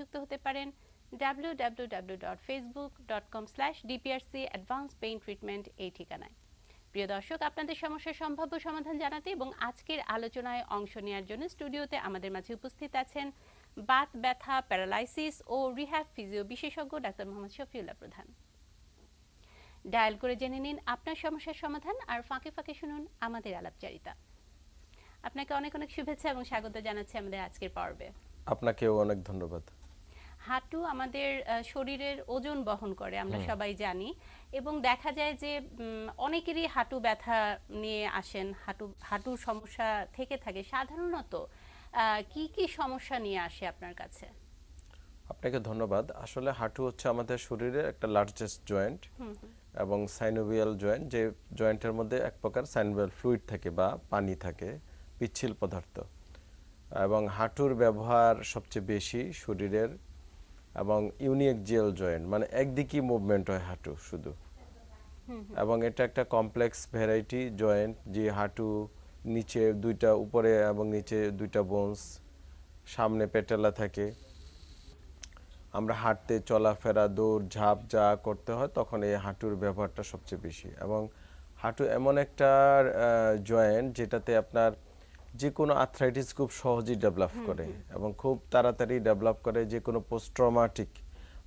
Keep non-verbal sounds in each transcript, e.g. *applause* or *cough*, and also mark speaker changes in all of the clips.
Speaker 1: সংযুক্ত হতে পারেন www.facebook.com/dprc এই ঠিকানায়। প্রিয় দর্শক, আপনাদের সমস্যার সম্ভাব্য সমাধান জানাতে এবং আজকের আলোচনায় অংশ নেওয়ার জন্য স্টুডিওতে আমাদের মাঝে উপস্থিত আছেন বাত ব্যথা, প্যারালাইসিস ও রিহ্যাব ফিজিও বিশেষজ্ঞ ডাক্তার মোহাম্মদ শফিউল্লাহ প্রধান। ডায়াল করে জেনে নিন আপনার সমস্যার সমাধান আর ফাঁকে ফাঁকে শুনুন আমাদের আলাপচারিতা। আপনাকে অনেক অনেক শুভেচ্ছা এবং স্বাগত জানাচ্ছি আমাদের আজকের পর্বে।
Speaker 2: আপনাকেও অনেক ধন্যবাদ।
Speaker 1: হাঁটু আমাদের শরীরের ওজন বহন করে আমরা সবাই জানি। এবং দেখা যায় যে অনেকেরই হাঁটু ব্যথা নিয়ে আসেন হাঁটু হাঁটুর সমস্যা থেকে থাকে। সাধারণত কি কি সমস্যা নিয়ে আসে আপনার কাছে?
Speaker 2: আপনাকে ধন্যবাদ। আসলে হাঁটু হচ্ছে আমাদের শরীরের একটা লার্জেস্ট জয়েন্ট এবং সাইনোভিয়াল জয়েন্ট যে জয়েন্টের মধ্যে এক প্রকার সাইনোভিয়াল ফ্লুইড থাকে বা পানি থাকে পিচ্ছিল পদার্থ। এবং হাঁটুর ব্যবহার সবচেয়ে বেশি শরীরের এবং ইউনিক জেল জয়েন্ট মানে একদিকই মুভমেন্ট হয় হাঁটু শুধু। এবং এটা একটা কমপ্লেক্স ভ্যারাইটি জয়েন্ট যে হাঁটু নিচে দুইটা উপরে এবং নিচে দুইটা বোনস সামনে পেটেলা থাকে। আমরা হাঁটতে চলাফেরা দৌড় ঝাঁপ যা করতে হয় তখন এই হাঁটুর ব্যবহারটা সবচেয়ে বেশি। এবং হাঁটু এমন একটা জয়েন্ট যেটাতে আপনার যে কোনো আর্থ্রাইটিস খুব সহজেই ডেভেলপ করে এবং খুব তাড়াতাড়ি ডেভেলপ করে যে কোনো পোস্ট্রমাটিক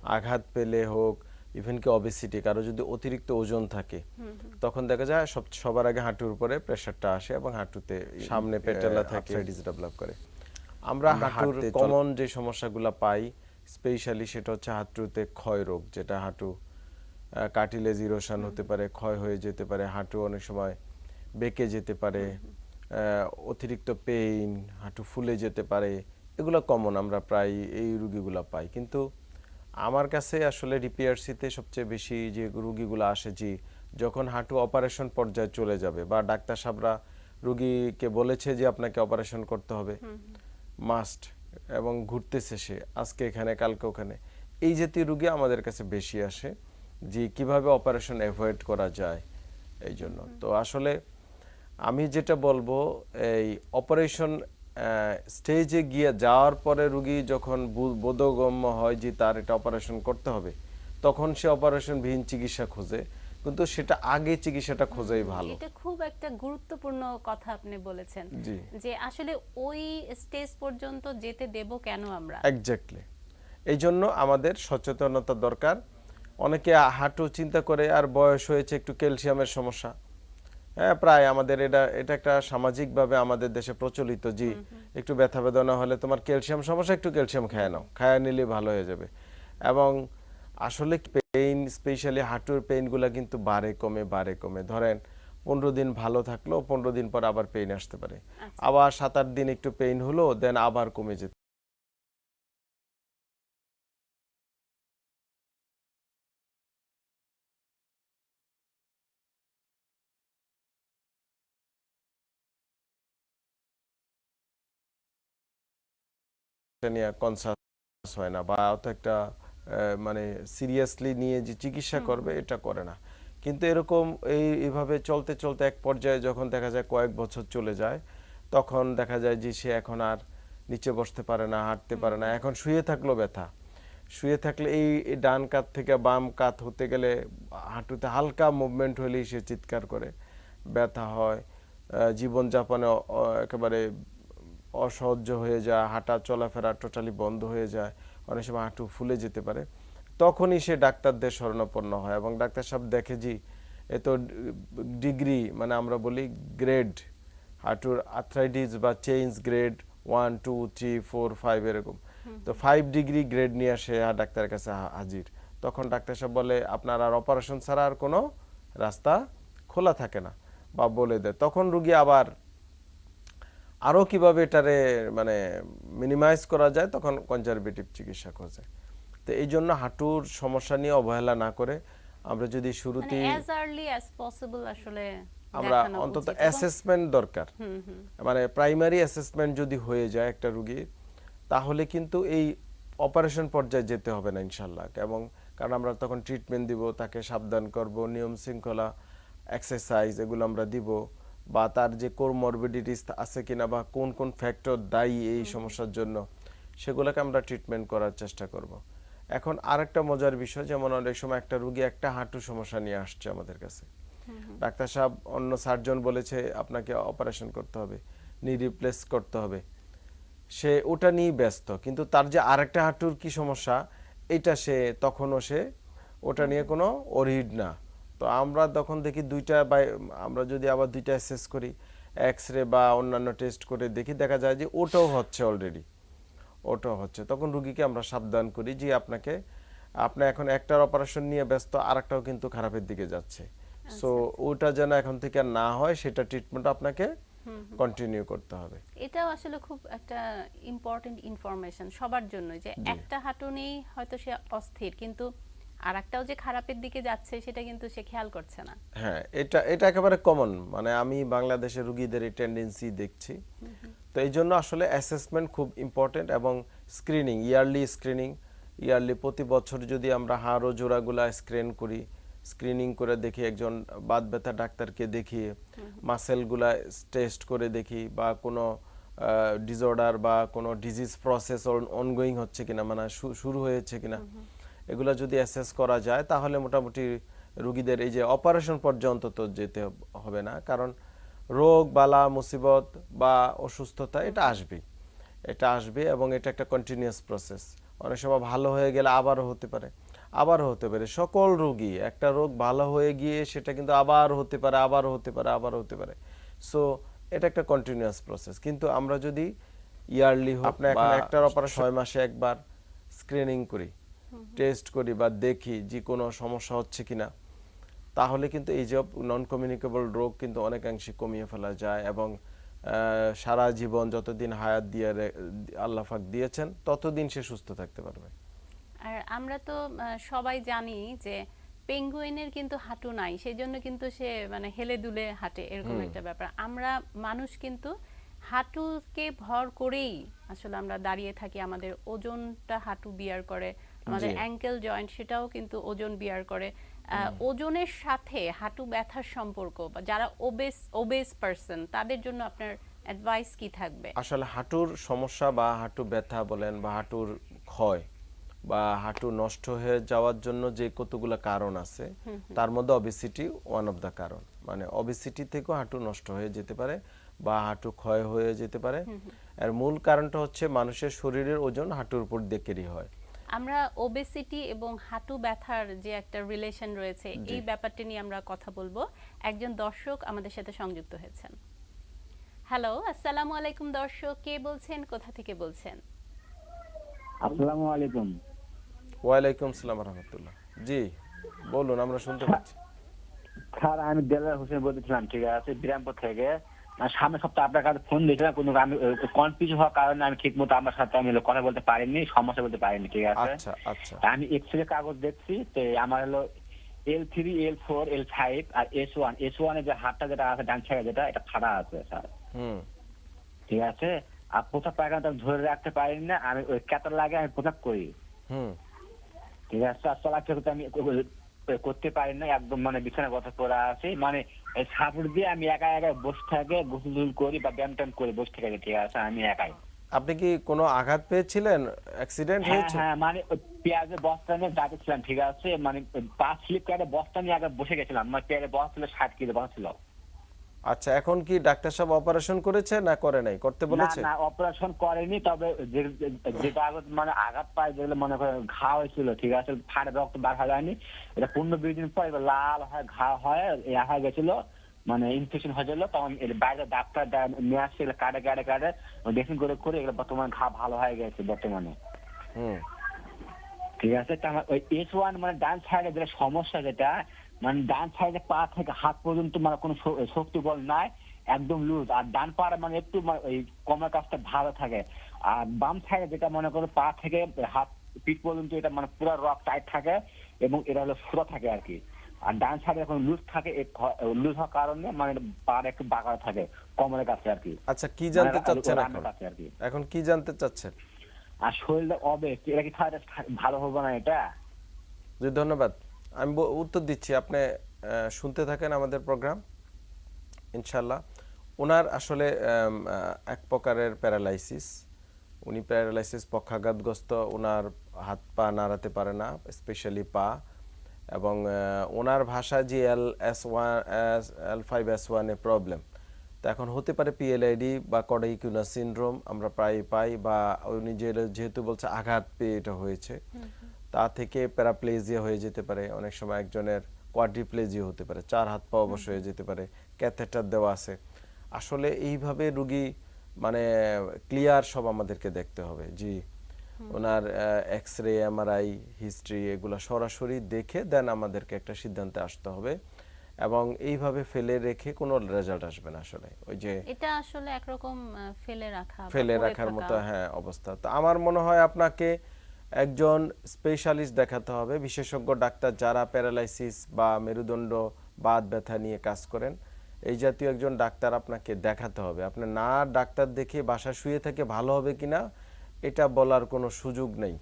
Speaker 2: আঘাত পেলে হোক ইভেন কি অবেসিটি কারও যদি অতিরিক্ত ওজন থাকে তখন দেখা যায় সব সবার আগে হাঁটুর উপরে প্রেশারটা আসে এবং হাঁটুতে সামনে পেটেলা থাকে। ডেভেলপ করে। আমরা হাঁটুর কমন যে সমস্যাগুলো পাই স্পেশালি সেটা হচ্ছে হাঁটুতে ক্ষয় রোগ যেটা হাঁটু কার্টিলেজ ইরোশন হতে পারে ক্ষয় হয়ে যেতে পারে হাঁটু অনেক সময় বেঁকে যেতে পারে। অতিরিক্ত পেইন হাঁটু ফুলে যেতে পারে এগুলো কমন আমরা প্রায় এই রুগীগুলো পাই। কিন্তু আমার কাছে আসলে ডিপিআরসিতে সবচেয়ে বেশি যে রুগীগুলো আসে যে যখন হাঁটু অপারেশন পর্যায়ে চলে যাবে বা ডাক্তার সাহেবরা রুগীকে বলেছে যে আপনাকে অপারেশন করতে হবে। মাস্ট এবং ঘুরতেছে সে আজকে এখানে কালকে ওখানে। এই জাতীয় রুগী আমাদের কাছে বেশি আসে যে কীভাবে অপারেশন অ্যাভয়েড করা যায় এই জন্য। তো আসলে আমি যেটা বলব এই অপারেশন স্টেজে গিয়ে যাওয়ার পরে রুগী যখন বোধগম্য হয় যে তার এটা অপারেশন করতে হবে তখন সে অপারেশনবিহীন চিকিৎসা খোঁজে। কিন্তু সেটা আগে চিকিৎসাটা খোঁজাই ভালো।
Speaker 1: এটা খুব একটা গুরুত্বপূর্ণ কথা আপনি বলেছেন যে আসলে ওই স্টেজ পর্যন্ত যেতে দেব কেন আমরা?
Speaker 2: এক্স্যাক্টলি এই জন্য আমাদের সচেতনতা দরকার। অনেকে হাঁটু চিন্তা করে আর বয়স হয়েছে একটু ক্যালসিয়ামের সমস্যা। হ্যাঁ প্রায় আমাদের এটা এটা একটা সামাজিকভাবে আমাদের দেশে প্রচলিত জি। একটু ব্যথা বেদনা হলে তোমার ক্যালসিয়াম সমস্যা একটু ক্যালসিয়াম খায় নাও। খায় নিলে ভালো হয়ে যাবে। এবং আসলে পেইন স্পেশালি হাঁটুর পেইনগুলো কিন্তু বারে কমে বাড়ে কমে। ধরেন পনেরো দিন ভালো থাকল পনেরো দিন পর আবার পেইন আসতে পারে। আবার সাত আট দিন একটু পেইন হলো দেন আবার কমে যেতে নিয়ে কনসাস হয় না বা অত একটা মানে সিরিয়াসলি নিয়ে যে চিকিৎসা করবে এটা করে না। কিন্তু এরকম এই এইভাবে চলতে চলতে এক পর্যায়ে যখন দেখা যায় কয়েক বছর চলে যায় তখন দেখা যায় যে সে এখন আর নিচে বসতে পারে না হাঁটতে পারে না। এখন শুয়ে থাকল ব্যথা। শুয়ে থাকলে এই ডান কাত থেকে বাম কাত হতে গেলে হাঁটুতে হালকা মুভমেন্ট হলেই সে চিৎকার করে। ব্যথা হয় জীবনযাপনে একেবারে অসহ্য হয়ে যায় হাঁটা চলাফেরা টোটালি বন্ধ হয়ে যায় অনেক সময় হাঁটু ফুলে যেতে পারে। তখনই সে ডাক্তারদের শরণাপন্ন হয় এবং ডাক্তার সাহেব দেখে যে এ তো ডিগ্রি মানে আমরা বলি গ্রেড হাঁটুর আর্থ্রাইটিস বা change grade one two three four five এরকম। তো ফাইভ ডিগ্রি গ্রেড নিয়ে আসে ডাক্তারের কাছে হাজির। তখন ডাক্তার সাহেব বলে আপনার আর অপারেশন ছাড়া আর কোনো রাস্তা খোলা থাকে না। বা বলে দেয়। তখন রুগী আবার আরও কীভাবে এটারে মানে মিনিমাইজ করা যায় তখন কনজারভেটিভ চিকিৎসা খোঁজে। তো এই জন্য হাঁটুর সমস্যা নিয়ে অবহেলা না করে আমরা যদি
Speaker 1: মানে
Speaker 2: শুরুতে
Speaker 1: আসলে
Speaker 2: আমরা অন্তত অ্যাসেসমেন্ট দরকার। মানে প্রাইমারি অ্যাসেসমেন্ট যদি হয়ে যায় একটা রুগীর তাহলে কিন্তু এই অপারেশন পর্যায়ে যেতে হবে না ইনশাল্লাহ। এবং কারণ আমরা তখন ট্রিটমেন্ট দিব তাকে সাবধান করব নিয়ম শৃঙ্খলা এক্সারসাইজ এগুলো আমরা দিব। বা তার যে কোরমরবিডিটিস আছে কিনা বা কোন কোন ফ্যাক্টর দায়ী এই সমস্যার জন্য সেগুলোকে আমরা ট্রিটমেন্ট করার চেষ্টা করব। এখন আরেকটা মজার বিষয় যেমন অনেক সময় একটা রুগী একটা হাঁটু সমস্যা নিয়ে আসছে আমাদের কাছে। ডাক্তার সাহেব অন্য সার্জন বলেছে আপনাকে অপারেশন করতে হবে নি রিপ্লেস করতে হবে। সে ওটা নিয়ে ব্যস্ত কিন্তু তার যে আরেকটা হাঁটুর কি সমস্যা এটা সে তখনও সে ওটা নিয়ে কোনো অরিড না। তো আমরা তখন দেখি দুইটা বা আমরা যদি আবার দুইটা অ্যাসেস করি এক্স রে বা অন্যান্য টেস্ট করে দেখি দেখা যায় যে ওটাও হচ্ছে অলরেডি ওটাও হচ্ছে। তখন রুগীকে আমরা সাবধান করি যে আপনাকে আপনি এখন একটার অপারেশন নিয়ে ব্যস্ত আরেকটাও কিন্তু খারাপের দিকে যাচ্ছে। সো ওটা যেন এখন থেকে আর না হয় সেটা ট্রিটমেন্ট আপনাকে কন্টিনিউ করতে হবে।
Speaker 1: এটাও আসলে খুব একটা ইম্পর্টেন্ট ইনফরমেশন সবার জন্য যে একটা হাঁটু নেই হয়তো সে অস্থির কিন্তু আর একটাও যে খারাপের দিকে যাচ্ছে সেটা কিন্তু সে খেয়াল করছে না।
Speaker 2: হ্যাঁ এটা এটা একেবারে কমন মানে আমি বাংলাদেশের রুগীদের এই টেন্ডেন্সি দেখছি। তো এই জন্য আসলে অ্যাসেসমেন্ট খুব ইম্পর্টেন্ট এবং স্ক্রিনিং ইয়ারলি স্ক্রিনিং ইয়ারলি প্রতি বছর যদি আমরা হাড় ও জোড়াগুলা স্ক্রিন করি স্ক্রিনিং করে দেখি একজন বাত ব্যথা ডাক্তারকে দেখিয়ে মাসেলগুলা টেস্ট করে দেখি বা কোনো ডিসঅর্ডার বা কোনো ডিজিজ প্রসেস অনগোয়িং হচ্ছে কিনা মানে শুরু হয়েছে কিনা। এগুলা যদি অ্যাসেস করা যায় তাহলে মোটামুটি রুগীদের এই যে অপারেশন পর্যন্ত তো যেতে হবে না। কারণ রোগ বালা মুসিবত বা অসুস্থতা এটা আসবেই। এটা আসবে এবং এটা একটা কন্টিনিউয়াস প্রসেস অনেক সময় ভালো হয়ে গেলে আবারও হতে পারে আবারও হতে পারে। সকল রোগী একটা রোগ ভালো হয়ে গিয়ে সেটা কিন্তু আবার হতে পারে আবারও হতে পারে আবারও হতে পারে। সো এটা একটা কন্টিনিউয়াস প্রসেস কিন্তু আমরা যদি ইয়ারলি আপনি এখন একটার অপারেশন ছয় মাসে একবার স্ক্রিনিং করি টেস্ট করি বা দেখি যে কোনো সমস্যা হচ্ছে কিনা তাহলে কিন্তু এই যে নন কমিউনিকেবল রোগ কিন্তু অনেকাংশে কমিয়ে ফেলা যায় এবং সারা জীবন যতদিন হায়াত দিয়ে রে- আল্লাহ পাক দিয়েছেন ততদিন সে সুস্থ থাকতে পারবে।
Speaker 1: আর আমরা তো সবাই জানি যে পেঙ্গুইনের কিন্তু হাঁটু নাই সেই জন্য কিন্তু সে মানে হেলে দুলে হাঁটে এরকম একটা ব্যাপার। আমরা মানুষ কিন্তু হাঁটুকে ভর করেই আসলে আমরা দাঁড়িয়ে থাকি আমাদের ওজনটা হাঁটু বিয়ার করে আমাদের অ্যাঙ্কেল জয়েন্ট সেটাও কিন্তু ওজন বিয়ার করে। ওজনের সাথে হাঁটু ব্যথার সম্পর্ক বা যারা ওবেস ওবেস পারসন তাদের জন্য আপনার অ্যাডভাইস কি থাকবে?
Speaker 2: আসলে হাঁটুর সমস্যা বা হাঁটু ব্যথা বলেন বা হাঁটুর ক্ষয় বা হাঁটু নষ্ট হয়ে যাওয়ার জন্য যে কতগুলো কারণ আছে তার মধ্যে অবিসিটি ওয়ান অফ দ্য কারণ। মানে অবিসিটি থেকেও হাঁটু নষ্ট হয়ে যেতে পারে বা হাঁটু ক্ষয় হয়ে যেতে পারে। এর মূল কারণটা হচ্ছে মানুষের শরীরের ওজন হাঁটুর উপর দেখেরই হয়।
Speaker 1: আমরা ওবেসিটি এবং হাঁটু ব্যথার যে একটা রিলেশন রয়েছে এই ব্যাপারটি নিয়ে আমরা কথা বলব। একজন দর্শক আমাদের সাথে সংযুক্ত হয়েছেন। হ্যালো আসসালামু আলাইকুম দর্শক। কে বলছেন? কোথা থেকে বলছেন?
Speaker 3: আসসালামু আলাইকুম।
Speaker 2: ওয়ালাইকুম সালাম রহমতুল্লাহ। জি বলুন আমরা শুনতে পাচ্ছি।
Speaker 3: স্যার আমি দেলার হোসেন বলতেছিলাম ঠিক আছে? বিরামপুর থেকে। সামনের সপ্তাহে আপনার কাছে ফোন দিয়েছিলাম কিন্তু আমি কনফিউজ হওয়ার কারণে আমি ঠিক মতো আমার সাথে আমি কথা বলতে পারিনি সমস্যা বলতে পারিনি ঠিক আছে?
Speaker 2: আচ্ছা আচ্ছা।
Speaker 3: আমি এক্স রে কাগজ দেখছি তো আমার হলো L three L four L five আর এস ওয়ান এস ওয়ানের যে হাতটা যেটা আছে ডান সাইডে যেটা এটা ফাড়া আছে স্যার। ঠিক আছে? আর প্রসাব পায়খানাটা ধরে রাখতে পারিনি না আমি ওই ক্যাটার লাগে আমি প্রসাব করি।
Speaker 2: হুম।
Speaker 3: ঠিক আছে? আর চলাচল আমি করতে পারি না একদম মানে বিছানা কথা পড়া আছে। মানে সাপোর্ট দিয়ে আমি একা একা বসে থাকে গোসল করি বা ব্যায়াম ট্যাম করে বসে থাকে ঠিক আছে আমি একাই।
Speaker 2: আপনি কি কোনো আঘাত পেয়েছিলেন? অ্যাক্সিডেন্ট
Speaker 3: হ্যাঁ
Speaker 2: হয়েছে?
Speaker 3: হ্যাঁ মানে পেঁয়াজের বস্তা নিয়ে যাচ্ছিলাম ঠিক আছে মানে পা পাঁচ স্লিপ করে বস্তা নিয়ে আগে বসে গেছিলাম মানে পেঁয়াজের বস্তা ছিল ষাট কিলো বস্তা ছিল।
Speaker 2: আচ্ছা এখন কি ডাক্তার সাহেব অপারেশন করেছে না করে নাই? করতে বলেছে?
Speaker 3: না অপারেশন করেনি তবে যেটা আঘাত মানে আঘাত পায় যেগুলো মনে করে ঘা হয়েছিল ঠিক আছে ফাটে রক্ত বার হয়ে যায়নি এটা পনেরো বিশ দিন পর লাল হয় ঘা হয় ইয়া হয়ে গেছিল মানে ইনফেকশন হয়ে গেল তখন এর বাইরে ডাক্তার নিয়ে আসছে এগুলো কাটে কাটে কাটে ড্রেসিং করে করে এগুলো বর্তমানে ঘা ভালো হয়ে গেছে বর্তমানে।
Speaker 2: হুম।
Speaker 3: ঠিক আছে তা ওই এস ওয়ান মানে ডান সাইডে যেটা সমস্যা যেটা মানে ডান সাইডে পা থেকে হাত পর্যন্ত মানে কোনো শক্তি বল নাই একদম লুজ আর ডান পাড়ে মানে একটু মানে ওই কমার কাজটা ভালো থাকে। আর বাম সাইডে যেটা মনে করো পা থেকে হাত পিঠ পর্যন্ত এটা মানে পুরো রক টাইট থাকে এবং এটা হলো সুরা থাকে আর কি। আর ডান সাইডে এখন লুজ থাকে লুজ হওয়ার কারণে মানে পা একটু বাঁকা থাকে কোমরের কাছে আর কি।
Speaker 2: আচ্ছা কি জানতে
Speaker 3: মানে
Speaker 2: চাচ্ছেন এখন?
Speaker 3: আর কি।
Speaker 2: এখন কি জানতে চাচ্ছেন?
Speaker 3: আর শরীরটা অবে এটা কি ভালো হবে না এটা?
Speaker 2: জি ধন্যবাদ। আমি উত্তর দিচ্ছি। আপনি শুনতে থাকেন আমাদের প্রোগ্রাম ইনশাল্লাহ ওনার আসলে এক প্রকারের প্যারালাইসিস। উনি প্যারালাইসিস পক্ষাঘাতগ্রস্ত ওনার হাত পা নাড়াতে পারে না, স্পেশালি পা। এবং ওনার ভাষা যে L S one L five S ওয়ানে প্রবলেম। তো এখন হতে পারে পিএলআইডি বা কডাইকুনা সিনড্রোম আমরা প্রায় পাই, বা উনি যেহেতু বলছে আঘাত পেয়ে এটা হয়েছে। তা থেকে প্যারাপ্লেজিয়া হয়ে যেতে পারে। অনেক সময় একজনের কোয়াড্রিপ্লেজিয়া হতে পারে চার হাত পা অবশ্য হয়ে যেতে পারে ক্যাথেটার দেওয়া আছে। আসলে এইভাবে রুগী মানে ক্লিয়ার সব আমাদেরকে দেখতে হবে। জি ওনার এক্স রে এমআরআই হিস্ট্রি এগুলো সরাসরি দেখে দেন আমাদেরকে একটা সিদ্ধান্তে আসতে হবে এবং এইভাবে ফেলে রেখে কোনো রেজাল্ট আসবে না আসলে। ওই যে
Speaker 1: এটা আসলে একরকম ফেলে রাখা
Speaker 2: ফেলে রাখার মতো হ্যাঁ অবস্থা। তো আমার মনে হয় আপনাকে একজন স্পেশালিস্ট দেখাতে হবে। বিশেষজ্ঞ ডাক্তার যারা প্যারালাইসিস বা মেরুদণ্ড, বাত ব্যথা নিয়ে কাজ করেন, এই জাতীয় একজন ডাক্তার আপনাকে দেখাতে হবে। আপনি না ডাক্তার দেখে বাসা শুয়ে থেকে ভালো হবে কিনা, এটা বলার কোনো সুযোগ নেই।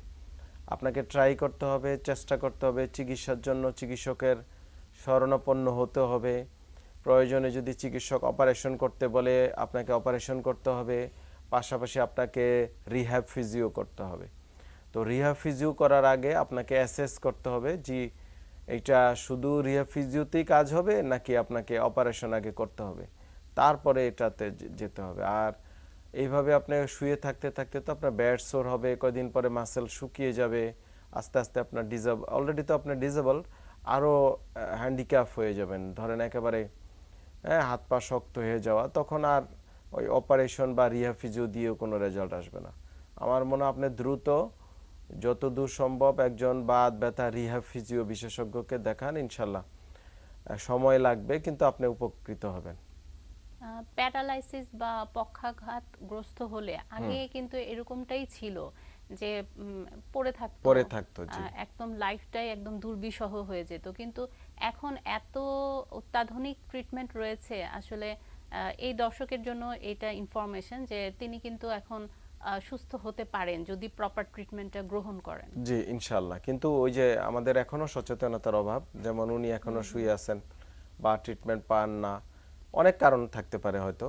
Speaker 2: আপনাকে ট্রাই করতে হবে, চেষ্টা করতে হবে, চিকিৎসার জন্য চিকিৎসকের শরণাপন্ন হতে হবে। প্রয়োজনে যদি চিকিৎসক অপারেশন করতে বলে, আপনাকে অপারেশন করতে হবে। পাশাপাশি আপনাকে রিহ্যাব ফিজিও করতে হবে। তো রিহ্যাব ফিজিও করার আগে আপনাকে অ্যাসেস করতে হবে যে এটা শুধু রিহ্যাব ফিজিওতেই কাজ হবে নাকি আপনাকে অপারেশন আগে করতে হবে। তারপরে এটাতে যেতে হবে। আর এইভাবে আপনি শুয়ে থাকতে থাকতে তো আপনার ব্যাড সোর হবে, কয়দিন পরে মাসেল শুকিয়ে যাবে, আস্তে আস্তে আপনার ডিজেবল অলরেডি তো আপনার ডিজেবল আরও হ্যান্ডিক্যাপ হয়ে যাবেন। ধরেন একেবারে হ্যাঁ হাত পা শক্ত হয়ে যাওয়া, তখন আর ওই অপারেশন বা রিহা ফিজিও দিয়েও কোনো রেজাল্ট আসবে না। আমার মনে হয় আপনি দ্রুত যত দূর সম্ভব একজন বাত ব্যথা রিহা ফিজিও বিশেষজ্ঞকে দেখান ইনশাল্লাহ। সময় লাগবে কিন্তু আপনি উপকৃত হবেন।
Speaker 1: প্যারালাইসিস বা পক্ষাঘাত গ্রস্ত হলে আগে কিন্তু এরকমটাই ছিল যে পড়ে থাকতো।
Speaker 2: পড়ে থাকতো,
Speaker 1: একদম লাইফটাই একদম দুর্বিষহ হয়ে যেত। কিন্তু এখন এত অত্যাধুনিক ট্রিটমেন্ট রয়েছে আসলে এই দর্শকের জন্য এটা ইনফরমেশন যে তিনি কিন্তু এখন সুস্থ হতে পারেন যদি প্রপার ট্রিটমেন্টটা গ্রহণ করেন।
Speaker 2: জি ইনশাল্লাহ কিন্তু ওই যে আমাদের এখনও সচেতনতার অভাব যেমন উনি এখনও শুয়ে আছেন বা ট্রিটমেন্ট পান না অনেক কারণ থাকতে পারে হয়তো।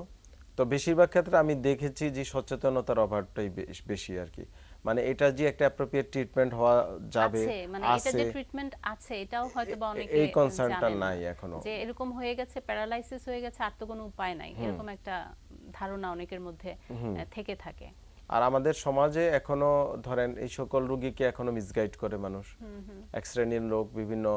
Speaker 2: তো বেশিরভাগ ক্ষেত্রে আমি দেখেছি যে সচেতনতার অভাবটাই বেশি আর কি। মানে এটা যে একটা অ্যাপ্রোপ্রিয়েট ট্রিটমেন্ট হওয়া যাবে
Speaker 1: আছে মানে এটা যে ট্রিটমেন্ট আছে এটাও হয়তো বা অনেকে
Speaker 2: এই
Speaker 1: না।
Speaker 2: নাই এখনও।
Speaker 1: যে এরকম হয়ে গেছে প্যারালাইসিস হয়ে গেছে আর তো কোনো উপায় নাই। এরকম একটা ধারণা অনেকের মধ্যে থেকে থাকে।
Speaker 2: আর আমাদের সমাজে এখনও ধরেন এই সকল রোগীকে এখনও মিসগাইড করে মানুষ। এক শ্রেণির লোক বিভিন্ন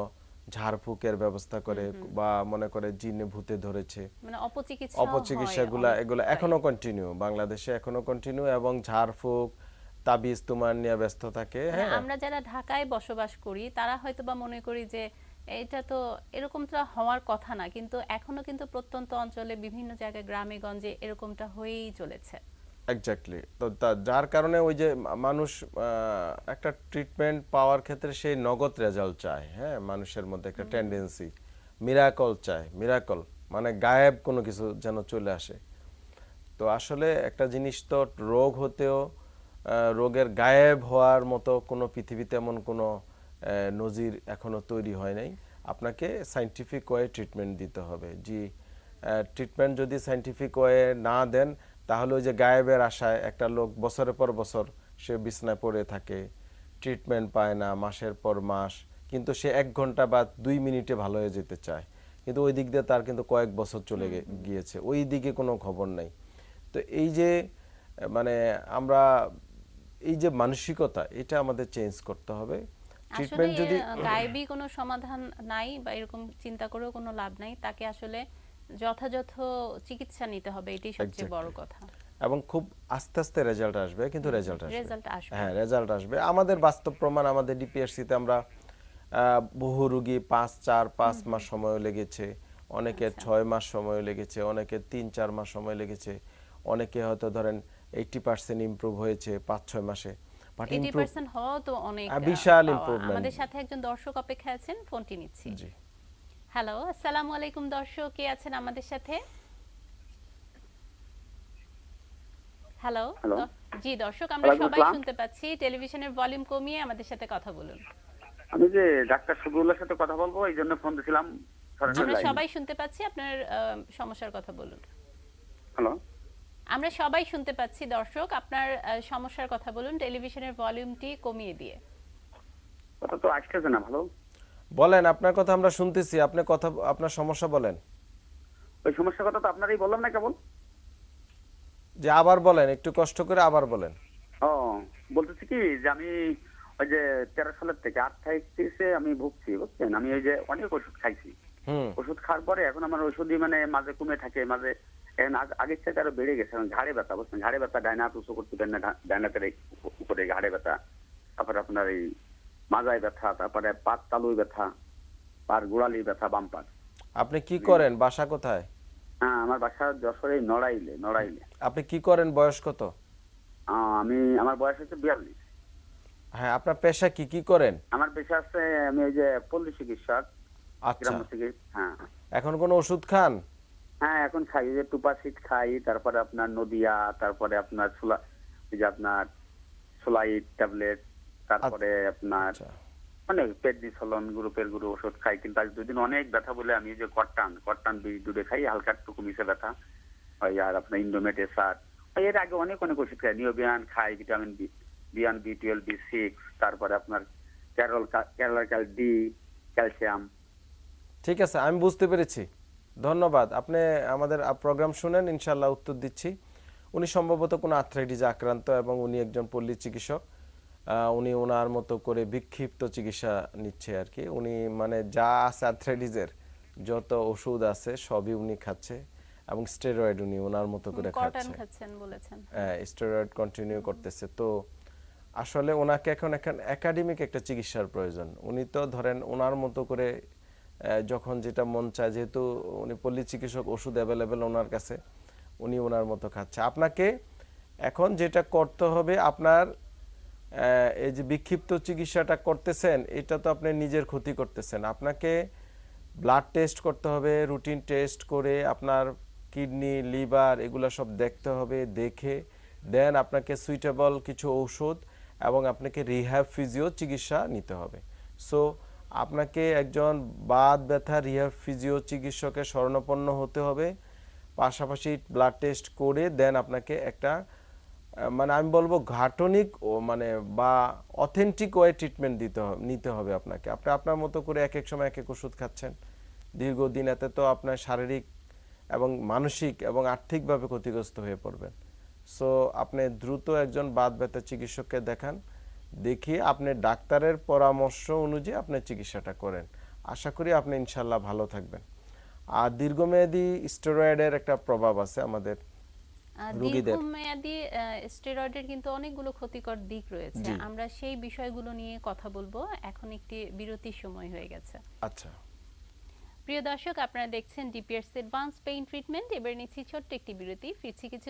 Speaker 2: ঝাড়ফুঁকের ব্যবস্থা করে বা মনে করে জিনে ভূতে ধরেছে।
Speaker 1: মানে অপচিকিৎসা
Speaker 2: অপচিকিৎসাগুলা এগুলো এখনও কন্টিনিউ বাংলাদেশে এখনও কন্টিনিউ এবং ঝাড়ফুঁক তাবিজ তুমার নিয়ে ব্যস্ত থাকে হ্যাঁ।
Speaker 1: আমরা যারা ঢাকায় বসবাস করি তারা হয়তো বা মনে করি যে এটা তো এরকমটা হওয়ার কথা না কিন্তু এখনও কিন্তু প্রত্যন্ত অঞ্চলে বিভিন্ন জায়গায় গ্রামে গঞ্জে এরকমটা হয়েই চলেছে।
Speaker 2: এক্স্যাক্টলি তো যার কারণে ওই যে মানুষ একটা ট্রিটমেন্ট পাওয়ার ক্ষেত্রে সেই নগদ রেজাল্ট চায় হ্যাঁ? মানুষের মধ্যে একটা টেন্ডেন্সি মিরাকল চায় মিরাকল মানে গায়েব কোনো কিছু যেন চলে আসে। তো আসলে একটা জিনিস তো রোগ হতেও রোগের গায়েব হওয়ার মতো কোনো পৃথিবীতে এমন কোনো নজির এখনও তৈরি হয় নাই। আপনাকে সাইন্টিফিক ওয়ে ট্রিটমেন্ট দিতে হবে। জি ট্রিটমেন্ট যদি সাইন্টিফিক ওয়ে না দেন তাহলে ওই যে গায়েবের আশায় একটা লোক বছরের পর বছর সে বিছনায় পড়ে থাকে ট্রিটমেন্ট পায় না মাসের পর মাস কিন্তু সে এক ঘণ্টা বা দুই মিনিটে ভালো হয়ে যেতে চায়। কিন্তু ওই দিক দিয়ে তার কিন্তু কয়েক বছর চলে গিয়েছে। ওই দিকে কোনো খবর নাই। তো এই যে মানে আমরা এই যে মানসিকতা এটা আমাদের চেঞ্জ করতে হবে। ট্রিটমেন্ট যদি
Speaker 1: গায়েবী কোনো সমাধান নাই বা এরকম চিন্তা করেও কোনো লাভ নাই। তাকে আসলে যথাযথ চিকিৎসা নিতে হবে এটাই সবচেয়ে বড় কথা।
Speaker 2: এবং খুব আস্তে আস্তে রেজাল্ট আসবে কিন্তু রেজাল্ট আসবে। হ্যাঁ রেজাল্ট আসবে। আমাদের বাস্তব প্রমাণ আমাদের ডিপিএসসিতে আমরা বহু রুগী পাঁচ চার পাঁচ মাস সময় লেগেছে অনেকের
Speaker 1: আচ্ছা।
Speaker 2: ছয় মাস সময় লেগেছে অনেকের তিন চার মাস সময় লেগেছে অনেকে হয়তো ধরেন এইটি পার্সেন্ট ইমপ্রুভ হয়েছে পাঁচ ছয় মাসে। বাট ইমপ্রুভ
Speaker 1: পার্সেন্ট তো অনেক
Speaker 2: বিশাল improvement।
Speaker 1: আমাদের সাথে একজন দর্শক অপেক্ষায় আছেন ফোনটি নিচ্ছি।
Speaker 2: জি।
Speaker 1: হ্যালো আসসালামু আলাইকুম দর্শক কে আছেন আমাদের সাথে? হ্যালো জি দর্শক আমরা সবাই শুনতে পাচ্ছি টেলিভিশনের ভলিউম কমিয়ে আমাদের সাথে কথা বলুন।
Speaker 4: আমি যে ডাক্তার শফিউল্লাহর সাথে কথা বলব এই জন্য ফোন দিছিলাম
Speaker 1: আমরা সবাই শুনতে পাচ্ছি আপনার সমস্যার কথা বলুন।
Speaker 4: হ্যালো।
Speaker 1: আমরা সবাই শুনতে পাচ্ছি দর্শক আপনার সমস্যার কথা বলুন টেলিভিশনের ভলিউমটি কমিয়ে দিয়ে।
Speaker 4: কথা তো আসতেছে না ভালো।
Speaker 2: বলেন আপনার কথা আমরা শুনতেছি আপনি কথা আপনার সমস্যা বলেন।
Speaker 4: ওই সমস্যার কথা তো আপনারই বললাম না কেবল।
Speaker 2: যে আবার বলেন একটু কষ্ট করে আবার বলেন।
Speaker 4: ও বলতেছি কি যে আমি ওই যে তেরো সালের থেকে আর্থাইটিসে আমি ভুগছি বুঝছেন? আমি ওই যে অনেক ওষুধ খাইছি।
Speaker 2: হুম।
Speaker 4: ওষুধ খাওয়ার পরে এখন আমার ওষুধই মানে মাঝে কমে থাকে মাঝে এখন আগ- আগের থেকে আরও বেড়ে গেছে এখন ঘাড়ে ব্যথা বুঝছেন? ঘাড়ে ব্যথা ডাইনা উঁচু করতে পারেন না ডা- ডাইন হাতের এই উপ- উপরে ঘাড়ে ব্যথা তারপরে আপনার এই মাজায় ব্যথা তারপরে পাত তালুই ব্যথা পার গোড়ালি ব্যথা বাম পার
Speaker 2: আপনি কি করেন? বাসা কোথায়?
Speaker 4: হ্যাঁ আমার বাসা যশোরে নড়াইলে নড়াইলে।
Speaker 2: আপনি কি করেন? বয়স কত?
Speaker 4: আমি আমার বয়স হচ্ছে বিয়াল্লিশ।
Speaker 2: হ্যাঁ আপনার পেশা কি? কি করেন?
Speaker 4: আমার পেশা আছে আমি ওই যে পল্লী চিকিৎসক
Speaker 2: আচ্ছা।
Speaker 4: চিকিৎসা হ্যাঁ।
Speaker 2: এখন কোনো ওষুধ খান?
Speaker 4: হ্যাঁ এখন খাই যে টুপাসিট খাই তারপরে আপনার নদিয়া তারপরে আপনার সোলা যে আপনার সোলাইট ট্যাবলেট তারপরে আপনার
Speaker 2: আচ্ছা।
Speaker 4: মানে পেডনিসলন গ্রুপের গুরু ওষুধ খাই কিন্তু আজ দুদিন অনেক ব্যথা বলে আমি যে কট্টান কট্টান বিষ দুধে খাই হালকা একটু কমিছে ব্যথা। আর আপনার ইন্ডোমেট এসার এর আগে অনেক অনেক ওষুধ খাই নিওবিয়ান খাই ভিটামিন বি বিয়ান বি টুয়েলভ বি সিক্স তারপরে আপনার ক্যারল ক্যারল ক্যাল ডি ক্যালসিয়াম।
Speaker 2: ঠিক আছে আমি বুঝতে পেরেছি। ধন্যবাদ। আপনি আমাদের প্রোগ্রাম শুনেন ইনশাল্লাহ উত্তর দিচ্ছি। উনি সম্ভবত কোনো আর্থ্রাইটিসে আক্রান্ত এবং উনি একজন পল্লী চিকিৎসক। উনি ওনার মতো করে বিক্ষিপ্ত চিকিৎসা নিচ্ছে আর কি। উনি মানে যা আছে আর্থ্রাইটিসের যত ওষুধ আছে সবই উনি খাচ্ছে এবং স্টেরয়েড উনি ওনার মতো করে খাচ্ছে।
Speaker 1: খাচ্ছেন বলেছেন।
Speaker 2: স্টেরয়েড কন্টিনিউ করতেছে। তো আসলে ওনাকে এখন এখন একাডেমিক একটা চিকিৎসার প্রয়োজন। উনি তো ধরেন ওনার মতো করে যখন যেটা মন চায় যেহেতু উনি পল্লী চিকিৎসক ওষুধ অ্যাভেলেবেল ওনার কাছে উনি ওনার মতো খাচ্ছে। আপনাকে এখন যেটা করতে হবে আপনার এই যে বিক্ষিপ্ত চিকিৎসাটা করতেছেন, এটা তো আপনি নিজের ক্ষতি করতেছেন। আপনাকে ব্লাড টেস্ট করতে হবে রুটিন টেস্ট করে আপনার কিডনি লিভার এগুলো সব দেখতে হবে, দেখে দেন আপনাকে সুইটেবল কিছু ঔষধ এবং আপনাকে রিহ্যাব ফিজিও চিকিৎসা নিতে হবে। সো আপনাকে একজন বাদ ব্যথা রিহ্যাব ফিজিও চিকিৎসকের শরণাপন্ন হতে হবে। পাশাপাশি ব্লাড টেস্ট করে দেন আপনাকে একটা মানে আমি বলব ঘাটনিক ও মানে বা অথেন্টিক ওয়ে ট্রিটমেন্ট দিতে হবে নিতে হবে আপনাকে। আপনি আপনার মতো করে এক এক সময় এক এক ওষুধ খাচ্ছেন। দীর্ঘদিন এতে তো আপনার শারীরিক এবং মানসিক এবং আর্থিকভাবে ক্ষতিগ্রস্ত হয়ে পড়বেন। সো আপনি দ্রুত একজন বাদ ব্যথা চিকিৎসককে দেখান। দেখিয়ে আপনি ডাক্তারের পরামর্শ অনুযায়ী আপনি চিকিৎসাটা করেন। আশা করি আপনি ইনশাল্লাহ ভালো থাকবেন। আর দীর্ঘমেয়াদী স্টেরয়েডের একটা প্রভাব আছে আমাদের।
Speaker 1: দীর্ঘমেয়াদী স্টেরয়েডের কিন্তু অনেকগুলো ক্ষতিকর দিক রয়েছে। আমরা সেই বিষয়গুলো নিয়ে কথা বলব। এখন একটি বিরতির সময় হয়ে গেছে।
Speaker 2: আচ্ছা।
Speaker 1: প্রিয় দর্শক আপনারা দেখছেন ডিপিএস অ্যাডভান্স পেইন ট্রিটমেন্ট এবার নিচ্ছি ছোট্ট একটি বিরতি। ফিরছি কিছু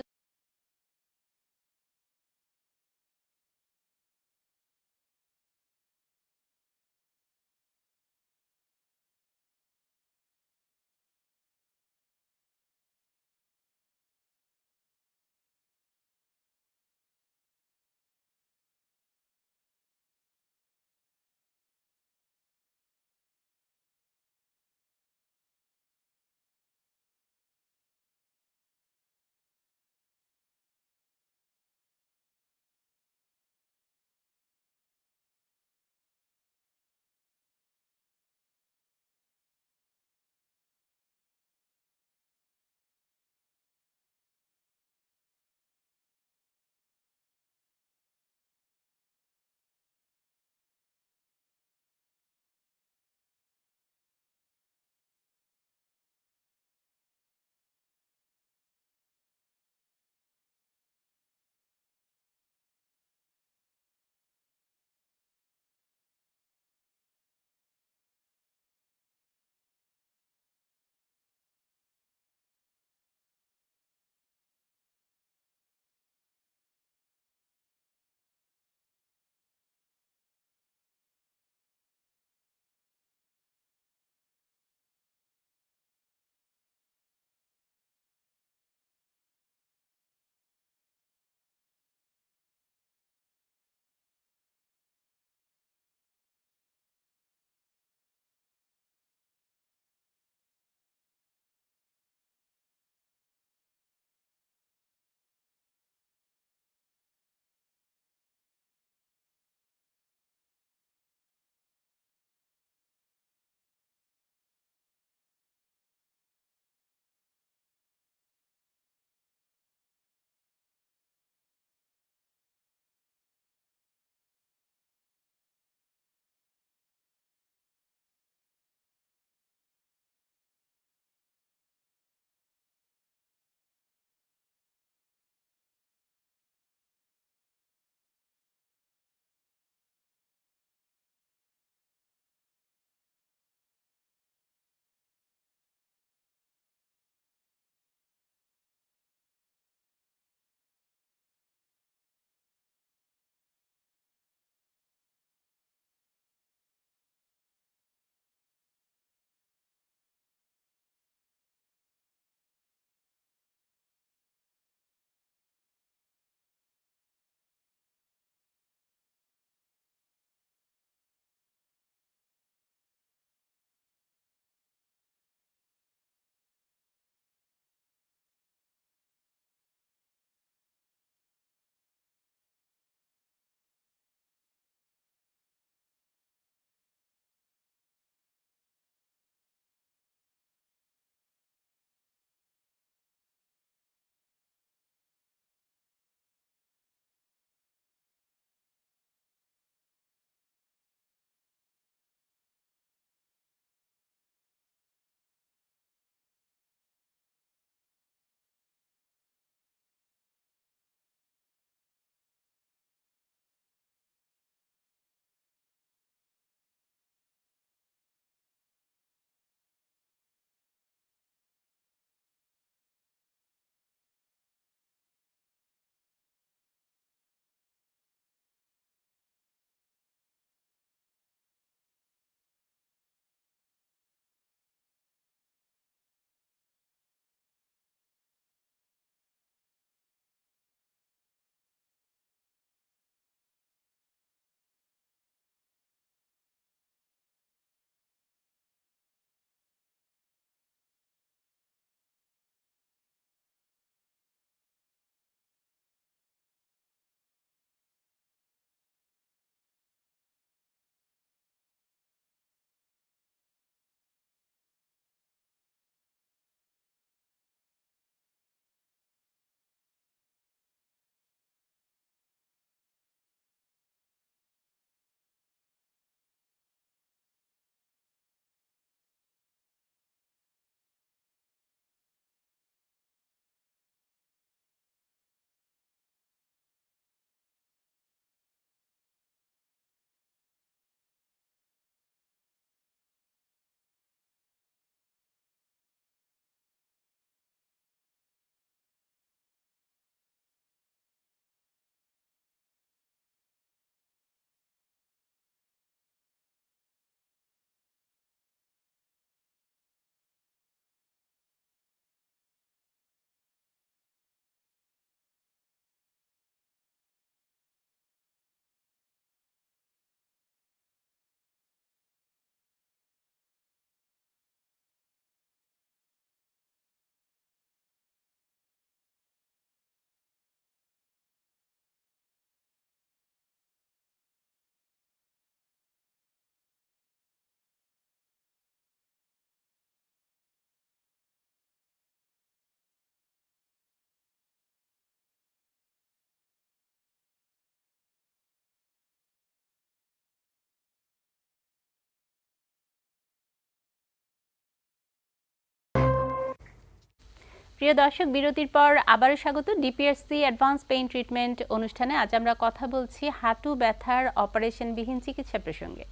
Speaker 1: প্রিয় দর্শক, বিরতির পর আবারও স্বাগত ডিপিএসসি অ্যাডভান্স পেইন ট্রিটমেন্ট অনুষ্ঠানে। আজ আমরা কথা বলছি হাঁটু ব্যথার অপারেশনবিহীন চিকিৎসা প্রসঙ্গে।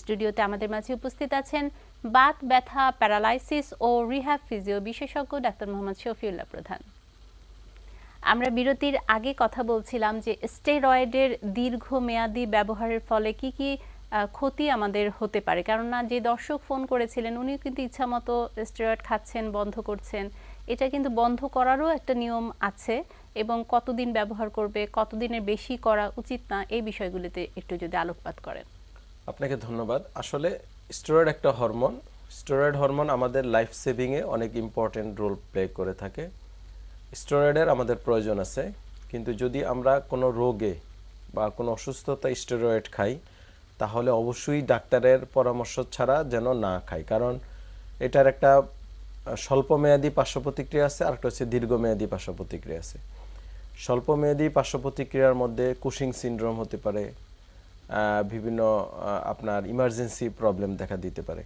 Speaker 1: স্টুডিওতে আমাদের মাঝে উপস্থিত আছেন বাত ব্যথা, প্যারালাইসিস ও রিহ্যাব ফিজিও বিশেষজ্ঞ ডাক্তার মোহাম্মদ শফিউল্লাহ প্রধান। আমরা বিরতির আগে কথা বলছিলাম যে স্টেরয়েডের দীর্ঘমেয়াদী ব্যবহারের ফলে কি কি ক্ষতি আমাদের হতে পারে। কেননা যে দর্শক ফোন করেছিলেন, উনিও কিন্তু ইচ্ছামতো স্টেরয়েড খাচ্ছেন, বন্ধ করছেন। এটা কিন্তু বন্ধ করারও একটা নিয়ম আছে এবং কতদিন ব্যবহার করবে, কতদিনের বেশি করা উচিত না, এই বিষয়গুলিতে একটু যদি আলোকপাত করেন।
Speaker 2: আপনাকে ধন্যবাদ। আসলে স্টেরয়েড একটা হরমোন। স্টেরয়েড হরমোন আমাদের লাইফ সেভিংয়ে অনেক ইম্পর্টেন্ট রোল প্লে করে থাকে। স্টেরয়েডের আমাদের প্রয়োজন আছে। কিন্তু যদি আমরা কোনো রোগে বা কোনো অসুস্থতা স্টেরয়েড খাই, তাহলে অবশ্যই ডাক্তারের পরামর্শ ছাড়া যেন না খাই। কারণ এটার একটা স্বল্পমেয়াদী পার্শ্ব প্রতিক্রিয়া আছে আর একটা হচ্ছে দীর্ঘমেয়াদী পার্শ্ব প্রতিক্রিয়া আছে। স্বল্পমেয়াদী পার্শ্ব প্রতিক্রিয়ার মধ্যে কুশিং সিনড্রোম হতে পারে বিভিন্ন আপনার ইমার্জেন্সি প্রবলেম দেখা দিতে পারে।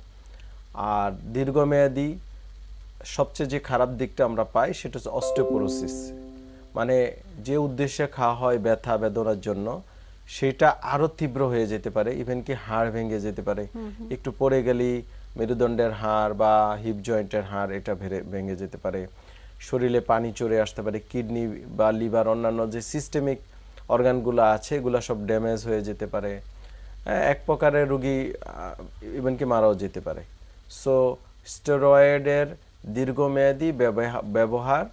Speaker 2: আর দীর্ঘমেয়াদী সবচেয়ে যে খারাপ দিকটা আমরা পাই সেটা হচ্ছে অস্টিওপোরোসিস মানে যে উদ্দেশ্যে খাওয়া হয় ব্যথা বেদনার জন্য সেটা আরও তীব্র হয়ে যেতে পারে ইভেন কি হাড় ভেঙে যেতে পারে। একটু পড়ে গেলেই মেরুদণ্ডের হাড় বা হিপ জয়েন্টের হাড় এটা ভেঙে যেতে পারে। শরীরে পানি চড়ে আসতে পারে কিডনি বা লিভার অন্যান্য যে সিস্টেমিক অর্গানগুলো আছে এগুলো সব ড্যামেজ হয়ে যেতে পারে। এক প্রকারের রুগী ইভেন কি মারাও যেতে পারে। সো স্টেরয়েডের দীর্ঘমেয়াদী ব্যবহা- ব্যবহার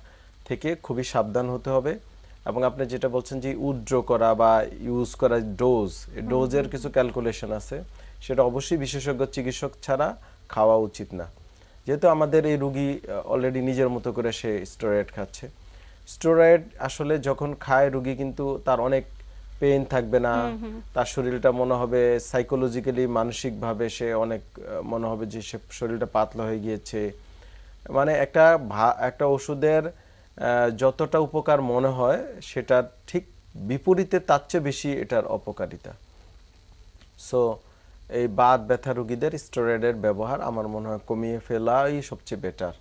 Speaker 2: থেকে খুবই সাবধান হতে হবে এবং আপনি যেটা বলছেন যে উইথড্র করা বা ইউজ করা ডোজ ডোজের কিছু ক্যালকুলেশন আছে। সেটা অবশ্যই বিশেষজ্ঞ চিকিৎসক ছাড়া খাওয়া উচিত না। যেহেতু আমাদের এই রুগী অলরেডি নিজের মতো করে সে স্টেরয়েড খাচ্ছে। স্টেরয়েড আসলে যখন খায় রুগী কিন্তু তার অনেক পেইন থাকবে না। তার শরীরটা মনে হবে সাইকোলজিক্যালি মানসিকভাবে সে অনেক মনে হবে যে সে শরীরটা পাতলা হয়ে গিয়েছে। মানে একটা একটা ওষুধের যতটা উপকার মনে হয় সেটা ঠিক বিপরীতে তার চেয়ে বেশি এটার অপকারিতা। সো এই বাত ব্যথা রোগীদের স্টেরয়েডের ব্যবহার আমার মনে হয় কমিয়ে ফেলাই সবচেয়ে বেটার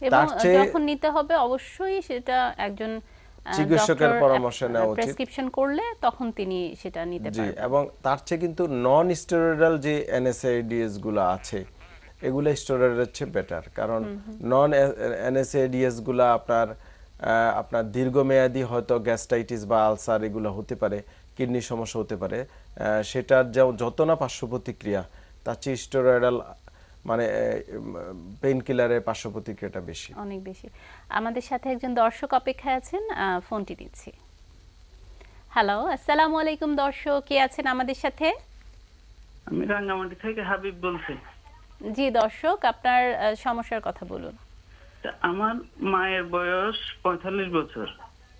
Speaker 1: এবং
Speaker 2: তার চেয়ে
Speaker 1: যখন নিতে হবে অবশ্যই সেটা একজন
Speaker 2: চিকিৎসকের পরামর্শ নেওয়া উচিত।
Speaker 1: প্রেসক্রিপশন করলে তখন তিনি সেটা নিতে
Speaker 2: জি
Speaker 1: পারবেন।
Speaker 2: এবং তার চেয়ে কিন্তু নন স্টেরয়েডাল যে এনএসএডিএসগুলো আছে এগুলো স্টেরয়েডের চেয়ে বেটার কারণ নন এনএসএডিএসগুলা আপনার আপনার দীর্ঘমেয়াদী হয়তো গ্যাস্ট্রাইটিস বা আলসার এগুলো হতে পারে। কিডনির সমস্যা হতে পারে সেটার যে যত না পার্শ্ব প্রতিক্রিয়া তার চেয়ে স্টেরয়েডাল মানে পেইন কিলারের পার্শ্ব প্রতিক্রিয়াটা বেশি।
Speaker 1: অনেক বেশি। আমাদের সাথে একজন দর্শক অপেক্ষায় আছেন ফোনটি নিচ্ছি হ্যালো আসসালামু আলাইকুম দর্শক কে আছেন আমাদের সাথে?
Speaker 5: আমি রাঙ্গামাটি থেকে হাবিব বলছি।
Speaker 1: জি দর্শক আপনার সমস্যার কথা বলুন।
Speaker 5: তা আমার মায়ের বয়স পঁয়তাল্লিশ বছর।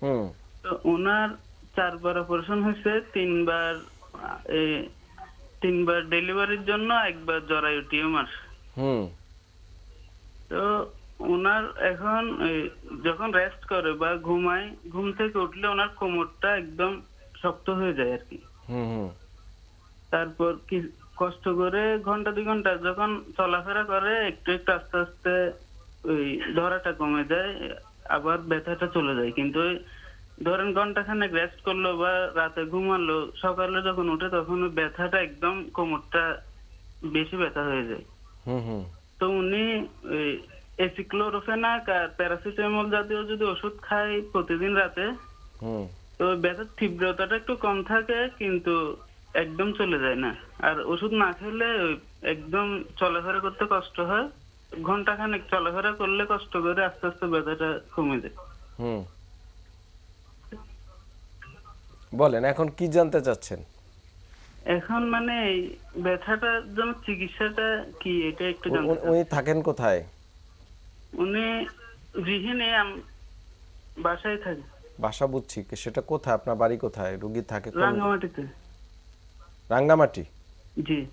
Speaker 2: হুম।
Speaker 5: তো ওনার চারবার অপারেশন হয়েছে তিনবার তিনবার ডেলিভারির জন্য একবার জরায়ু টিউমার।
Speaker 2: হুম।
Speaker 5: তো ওনার এখন যখন রেস্ট করে বা ঘুমায় ঘুম থেকে উঠলে ওনার কোমরটা একদম শক্ত হয়ে যায় আর কি।
Speaker 2: হুম হুম।
Speaker 5: তারপর কি কষ্ট করে ঘণ্টা দুই ঘণ্টা যখন চলাফেরা করে একটু একটু আস্তে আস্তে ওই ধরাটা কমে যায় আবার ব্যথাটা চলে যায়। কিন্তু ওই ধরেন ঘণ্টা খানেক রেস্ট করল বা রাতে ঘুমালো সকালে যখন উঠে তখন ব্যথাটা একদম কোমরটা বেশি ব্যথা হয়ে যায়। তো উনি ওই এসিক্লোরোফেনাক আর প্যারাসিটামল জাতীয় যদি ওষুধ খায় প্রতিদিন রাতে তো ব্যথার তীব্রতাটা একটু কম থাকে কিন্তু একদম চলে যায় না। আর ওষুধ না খেলে ওই একদম চলাফেরা করতে কষ্ট হয়। ঘণ্টা খানেক চলাফেরা করলে কষ্ট করে আস্তে আস্তে ব্যথাটা কমে যায়
Speaker 2: হুম বলেন এখন কি জানতে চাচ্ছেন?
Speaker 5: এখন মানে এই ব্যথাটার জন্য চিকিৎসাটা কি এটা একটু জানতে
Speaker 2: উনি থাকেন কোথায়?
Speaker 5: উনি আম- বাসায় থাকে।
Speaker 2: বাসা বুঝছি সেটা কোথায়? আপনার বাড়ি কোথায়? রুগী থাকে
Speaker 5: রাঙ্গামাটিতে।
Speaker 2: রাঙ্গামাটি?
Speaker 5: জি।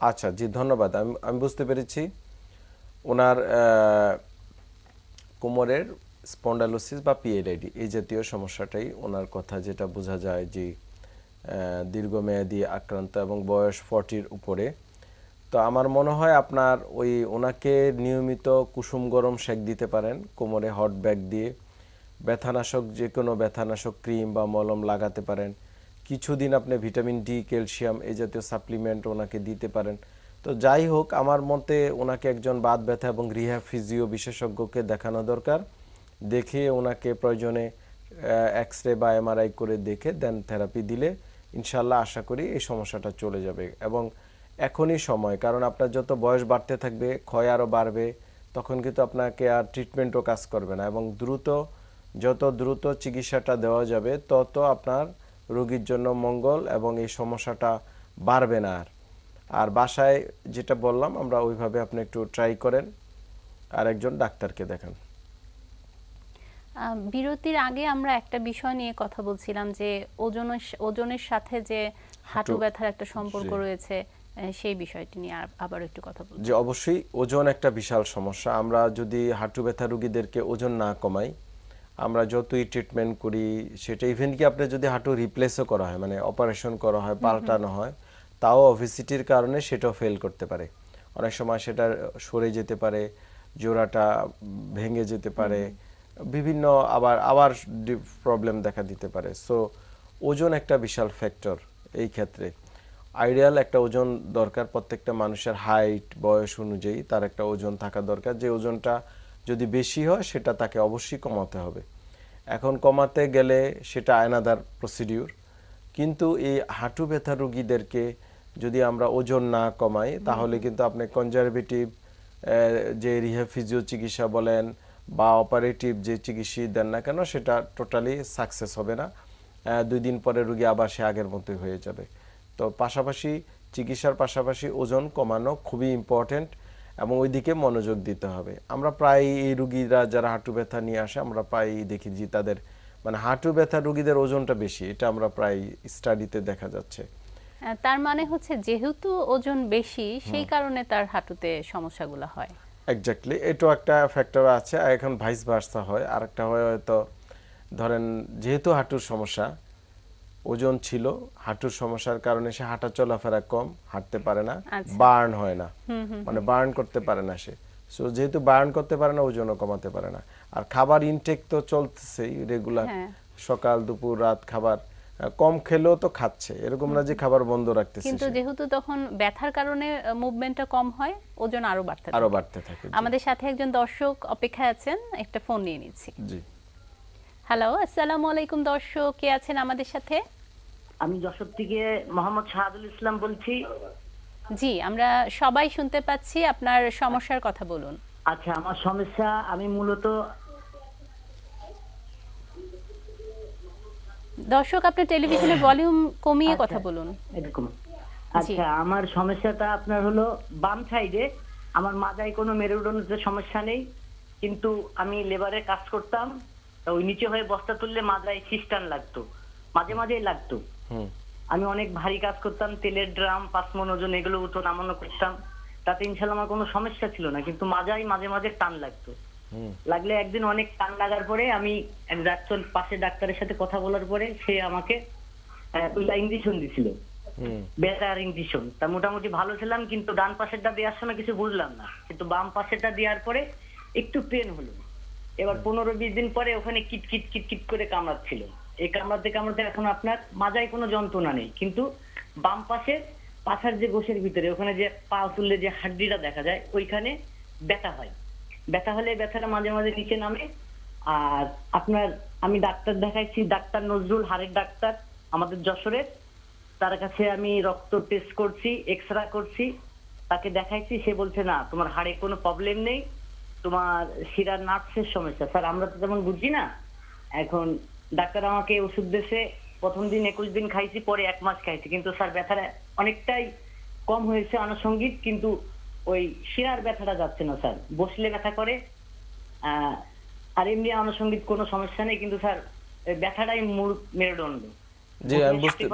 Speaker 2: আচ্ছা জি ধন্যবাদ। আমি আমি বুঝতে পেরেছি। ওনার কোমরের স্পন্ডালোসিস বা পিএলআইডি এই জাতীয় সমস্যাটাই ওনার কথা যেটা বোঝা যায় যে দীর্ঘমেয়াদী আক্রান্ত এবং বয়স ফর্টির উপরে। তো আমার মনে হয় আপনার ওই ওনাকে নিয়মিত কুসুম গরম সেক দিতে পারেন, কোমরে হট ব্যাগ দিয়ে ব্যথানাশক যে কোনো ব্যথানাশক ক্রিম বা মলম লাগাতে পারেন। কিছুদিন আপনি ভিটামিন ডি, ক্যালসিয়াম, এই জাতীয় সাপ্লিমেন্ট ওনাকে দিতে পারেন। তো যাই হোক, আমার মতে ওনাকে একজন বাত ব্যথা এবং রিহ্যাব ফিজিও বিশেষজ্ঞকে দেখানো দরকার। দেখে ওনাকে প্রয়োজনে এক্স রে বা এমআরআই করে দেখে দেন থেরাপি দিলে ইনশাল্লাহ আশা করি এই সমস্যাটা চলে যাবে এবং এখনই সময়, কারণ আপনার যত বয়স বাড়তে থাকবে, ক্ষয় আরও বাড়বে, তখন কিন্তু আপনাকে আর ট্রিটমেন্টও কাজ করবে না এবং দ্রুত, যত দ্রুত চিকিৎসাটা দেওয়া যাবে, তত আপনার রোগীর জন্য মঙ্গল এবং এই সমস্যাটা বাড়বে না আর। আর বাসায় যেটা বললাম, আমরা ওইভাবে আপনি একটু ট্রাই করেন আর একজন ডাক্তারকে দেখান।
Speaker 1: বিরতির আগে আমরা একটা বিষয় নিয়ে কথা বলছিলাম যে ওজনের ওজনের সাথে যে হাঁটু ব্যথার একটা সম্পর্ক রয়েছে সেই বিষয়টি নিয়ে আবার একটু কথা বলব।
Speaker 2: যে অবশ্যই ওজন একটা বিশাল সমস্যা। আমরা যদি হাঁটু ব্যথা রোগীদেরকে ওজন না কমাই আমরা যতই ট্রিটমেন্ট করি সেটা ইভেন কি আপনি যদি হাঁটু রিপ্লেসও করা হয় মানে অপারেশন করা হয় পাল্টানো হয় তাও অভিসিটির কারণে সেটাও ফেল করতে পারে। অনেক সময় সেটা সরে যেতে পারে জোড়াটা ভেঙে যেতে পারে বিভিন্ন আবার আবার প্রবলেম দেখা দিতে পারে। সো ওজন একটা বিশাল ফ্যাক্টর এই ক্ষেত্রে। আইডিয়াল একটা ওজন দরকার প্রত্যেকটা মানুষের হাইট বয়স অনুযায়ী তার একটা ওজন থাকা দরকার। যে ওজনটা যদি বেশি হয় সেটা তাকে অবশ্যই কমাতে হবে। এখন কমাতে গেলে সেটা আয়নাদার প্রসিডিউর কিন্তু এই হাঁটু ব্যথা রুগীদেরকে যদি আমরা ওজন না কমাই তাহলে কিন্তু আপনি কনজারভেটিভ যে রিহ্যাব ফিজিও চিকিৎসা বলেন বা অপারেটিভ যে চিকিৎসা দেন না কেন, সেটা টোটালি সাকসেস হবে না। দুই দিন পরে রোগী আবার সে আগের মতোই হয়ে যাবে। তো পাশাপাশি চিকিৎসার পাশাপাশি ওজন কমানো খুবই ইম্পর্টেন্ট এবং ওইদিকে মনোযোগ দিতে হবে। আমরা প্রায় এই রুগীরা যারা হাঁটু ব্যথা নিয়ে আসে, আমরা প্রায় দেখি যে তাদের মানে হাঁটু ব্যথা রুগীদের ওজনটা বেশি, এটা আমরা প্রায় স্টাডিতে দেখা যাচ্ছে।
Speaker 1: তার মানে হচ্ছে যেহেতু ওজন বেশি, সেই কারণে তার হাঁটুতে সমস্যাগুলো হয়।
Speaker 2: এক্স্যাক্টলি এটাও একটা ফ্যাক্টর আছে। আর এখন ভাইস ভার্সা হয়। আরেকটা হয় হয়তো ধরেন যেহেতু হাঁটুর সমস্যা ওজন ছিল হাঁটুর সমস্যার কারণে সে হাঁটা চলাফেরা কম হাঁটতে পারে না
Speaker 1: আচ্ছা।
Speaker 2: বার্ন হয় না। মানে বার্ন করতে পারে না সে। সো যেহেতু বার্ন করতে পারে না ওজনও কমাতে পারে না। আর খাবার ইনটেক তো চলতেছেই রেগুলার
Speaker 1: হ্যাঁ।
Speaker 2: সকাল দুপুর রাত খাবার। কম খেলেও তো খাচ্ছে। এরকম না যে খাবার বন্ধ রাখতেছে
Speaker 1: কিন্তু যেহেতু তখন ব্যথার কারণে মুভমেন্টটা কম হয় ওজন আরও বাড়তে থাকে।
Speaker 2: আরও বাড়তে থাকে
Speaker 1: আমাদের সাথে একজন দর্শক অপেক্ষায় আছেন একটা ফোন নিয়ে নিচ্ছি।
Speaker 2: জি।
Speaker 1: হ্যালো আসসালামু আলাইকুম দর্শক কে আছেন আমাদের সাথে?
Speaker 6: আমি যশোর থেকে মোহাম্মদ শাহাদুল ইসলাম বলছি।
Speaker 1: জি আমরা সবাই শুনতে পাচ্ছি আপনার সমস্যার কথা বলুন।
Speaker 6: আচ্ছা আমার সমস্যা আমি মূলত
Speaker 1: দর্শক আপনার টেলিভিশনের ভলিউম কমিয়ে কথা
Speaker 6: আচ্ছা।
Speaker 1: বলুন
Speaker 6: এরকম আচ্ছা আমার সমস্যাটা আপনার হলো বাম সাইডে আমার মাজায় কোনো মেরুদণ্ডের সমস্যা নেই কিন্তু আমি লেবারে কাজ করতাম তা ওই নিচে হয়ে বস্তা তুললে মাজায় সিস্টান লাগতো মাঝে মাঝেই লাগতো।
Speaker 2: হুম।
Speaker 6: আমি অনেক ভারী কাজ করতাম তেলের ড্রাম পাঁচ মন ওজন এগুলো উঠো নামানো করতাম। তাতে ইনশাল্লাহ আমার কোনো সমস্যা ছিল না কিন্তু মাজায় মাঝে মাঝে টান লাগতো। লাগলে একদিন অনেক টান লাগার পরে আমি এক ডাক্তার পাশে ডাক্তারের সাথে কথা বলার পরে সে আমাকে ইঞ্জেকশন দিছিল। বেটার ইঞ্জেকশন তা মোটামুটি ভালো ছিলাম কিন্তু ডান পাশেরটা দেওয়ার সময় কিছু বুঝলাম না। কিন্তু বাম পাশেরটা দেওয়ার পরে একটু পেন হলো। এবার পনেরো বিশ দিন পরে ওখানে কিট কিট কিট কিট করে কামড়াচ্ছিল। এই কামড়াতে কামড়াতে এখন আপনার মাজায় কোনো যন্ত্রণা নেই। কিন্তু বাম পাশে পাছার যে গোশের ভিতরে ওখানে যে পা তুললে যে হাড্ডিটা দেখা যায় ওইখানে ব্যথা হয়। ব্যথা হলে ব্যথাটা মাঝে মাঝে নিচে নামে। আর আপনার, আমি ডাক্তার দেখাইছি, ডাক্তার নজরুল হাড়ের ডাক্তার, আমাদের যশোরের। তার কাছে আমি রক্ত টেস্ট করছি এক্সরে করছি। তাকে দেখাইছি, সে বলছে, না, তোমার হাড়ে কোনো প্রবলেম নেই। তোমার শিরার নার্ভসের সমস্যা। স্যার, আমরা তো তেমন বুঝি না। এখন ডাক্তার আমাকে ওষুধ দিয়েছে। প্রথম দিন, একুশ দিন খাইছি, পরে এক মাস খাইছি। কিন্তু স্যার, ব্যথাটা অনেকটাই কম হয়েছে আনুষঙ্গিক। কিন্তু ওই শিরার ব্যথাটা যাচ্ছে না স্যার। বসলে ব্যথা করে আহ, আর এমনি আনুষঙ্গিক কোনো সমস্যা নেই কিন্তু স্যার ব্যথাটাই মূল মেরুদণ্ড।
Speaker 2: জি আমি বুঝতে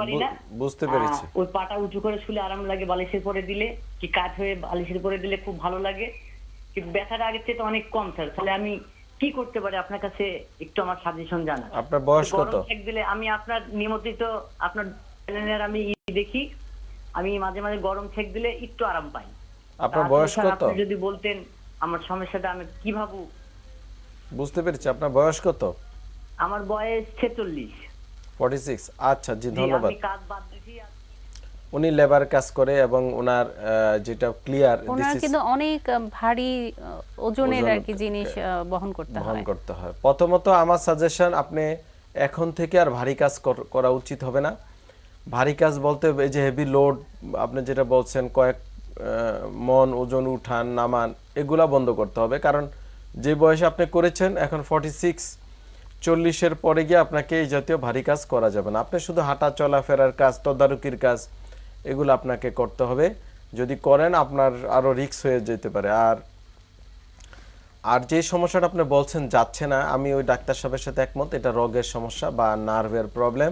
Speaker 2: বুঝতে পেরেছি।
Speaker 6: ওই পাটা উঁচু করে শুলে আরাম লাগে বালিশের পরে দিলে কি কাজ হয়ে বালিশের পরে দিলে খুব ভালো লাগে। কিন্তু ব্যথাটা আগের থেকে অনেক কম স্যার। তাহলে আমি কি করতে পারি? আপনার কাছে একটু আমার সাজেশন জানা
Speaker 2: আপনার বয়স কত?
Speaker 6: দিলে আমি আপনার নিয়মিত আপনার চ্যানেলের আমি দেখি। আমি মাঝে মাঝে গরম ছেক দিলে একটু আরাম পাই।
Speaker 2: আপনার বয়স কত?
Speaker 6: আপনি যদি বলতেন আমার সমস্যাটা আমি কি ভাবু?
Speaker 2: বুঝতে পেরেছি আপনার বয়স কত?
Speaker 6: আমার বয়স ছেচল্লিশ।
Speaker 2: ফর্টি সিক্স আচ্ছা জি ধন্যবাদ।
Speaker 6: আমি কাজ বাদ দিছি
Speaker 2: উনি লেবার কাজ করে এবং ওনার যেটা ক্লিয়ার
Speaker 1: ওনার কিন্তু অনেক ভারী ওজনের আর কি জিনিস বহন করতে হয়।
Speaker 2: বহন করতে হয়। প্রথমত আমার সাজেশন আপনি এখন থেকে আর ভারী কাজ করা উচিত হবে না। ভারী কাজ বলতে এই যে হেভি লোড আপনি যেটা বলছেন কয়েক মন, ওজন, উঠান, নামান, এগুলা বন্ধ করতে হবে। কারণ যে বয়সে আপনি করেছেন, এখন ফর্টি সিক্স চল্লিশের পরে গিয়ে আপনাকে এই জাতীয় ভারী কাজ করা যাবে না। আপনি শুধু হাঁটা, চলাফেরার কাজ, তদারকির কাজ, এগুলো আপনাকে করতে হবে। যদি করেন, আপনার আরও রিস্ক হয়ে যেতে পারে। আর আর যে সমস্যাটা আপনি বলছেন, যাচ্ছে না, আমি ওই ডাক্তার সাহেবের সাথে একমত, এটা রোগের সমস্যা বা নার্ভের প্রবলেম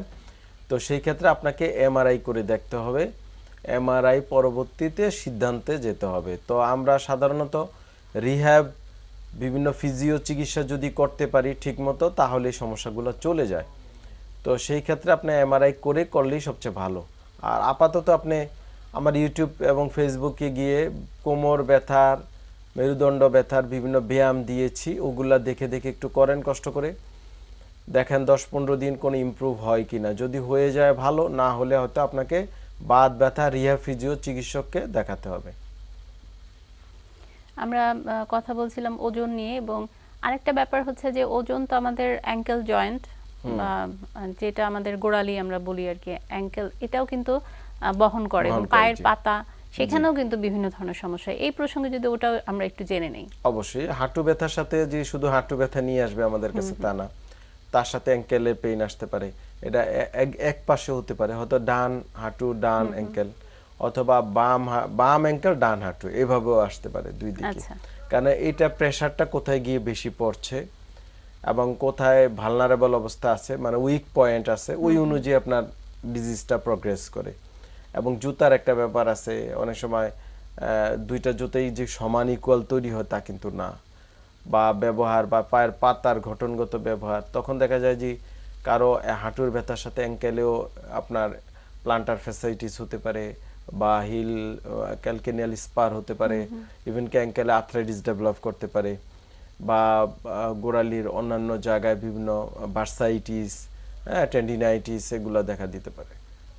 Speaker 2: তো সেই ক্ষেত্রে আপনাকে এমআরআই করে দেখতে হবে। এমআরআই পরবর্তীতে সিদ্ধান্তে যেতে হবে। তো আমরা সাধারণত রিহ্যাব, বিভিন্ন ফিজিও চিকিৎসা যদি করতে পারি ঠিকমতো তাহলে সমস্যাগুলো চলে যায়। তো সেই ক্ষেত্রে আপনি এমআরআই করে করলেই সবচেয়ে ভালো। আর আপাতত আপনি আমার ইউটিউব এবং ফেসবুকে গিয়ে কোমর ব্যথার, মেরুদণ্ড ব্যথার বিভিন্ন ব্যায়াম দিয়েছি, ওগুলা দেখে দেখে একটু করেন কষ্ট করে। দেখেন দশ পনেরো দিন কোনো ইমপ্রুভ হয় কি না যদি হয়ে যায় ভালো, না হলে হয়তো আপনাকে বাত ব্যথা রিহা ফিজিও চিকিৎসককে দেখাতে হবে।
Speaker 1: আমরা কথা বলছিলাম ওজন নিয়ে এবং আরেকটা ব্যাপার হচ্ছে যে ওজন তো আমাদের অ্যাঙ্কেল জয়েন্ট যেটা আমাদের গোড়ালি আমরা বলি আর কি অ্যাঙ্কেল এটাও কিন্তু বহন করে এবং পায়ের পাতা সেখানেও কিন্তু বিভিন্ন ধরনের সমস্যা। এই প্রসঙ্গে যদি ওটাও আমরা একটু জেনে নেই।
Speaker 2: অবশ্যই হাঁটু ব্যথার সাথে যে শুধু হাঁটু ব্যথা নিয়ে আসবে আমাদের কাছে তা না তার সাথে অ্যাঙ্কেলের পেইন আসতে পারে। এটা এক- পাশে হতে পারে। হয়তো ডান হাঁটু ডান অ্যাঙ্কেল অথবা বাম বাম অ্যাঙ্কেল ডান হাঁটু এভাবেও আসতে পারে দুই দিকে।
Speaker 1: আচ্ছা।
Speaker 2: কারণ এটা প্রেসারটা কোথায় গিয়ে বেশি পড়ছে এবং কোথায় ভালনারেবল অবস্থা আছে মানে উইক পয়েন্ট আছে ওই অনুযায়ী আপনার ডিজিজটা প্রগ্রেস করে। এবং জুতার একটা ব্যাপার আছে অনেক সময় আহ, দুইটা জুতাই যে সমান ইকুয়াল তৈরি হয় তা কিন্তু না। বা ব্যবহার বা পায়ের পাতার গঠনগত ব্যবহার তখন দেখা যায় যে কারও হাঁটুর ব্যথার সাথে অ্যাঙ্কেলেও আপনার প্লান্টার ফ্যাসাইটিস হতে পারে বা হিল ক্যালকেনিয়াল স্পার হতে পারে। ইভেন কি অ্যাঙ্কেলে আর্থ্রাইটিস ডেভেলপ করতে পারে বা গোড়ালির অন্যান্য জায়গায় বিভিন্ন বার্সাইটিস হ্যাঁ টেন্ডিনাইটিস এগুলো দেখা দিতে পারে।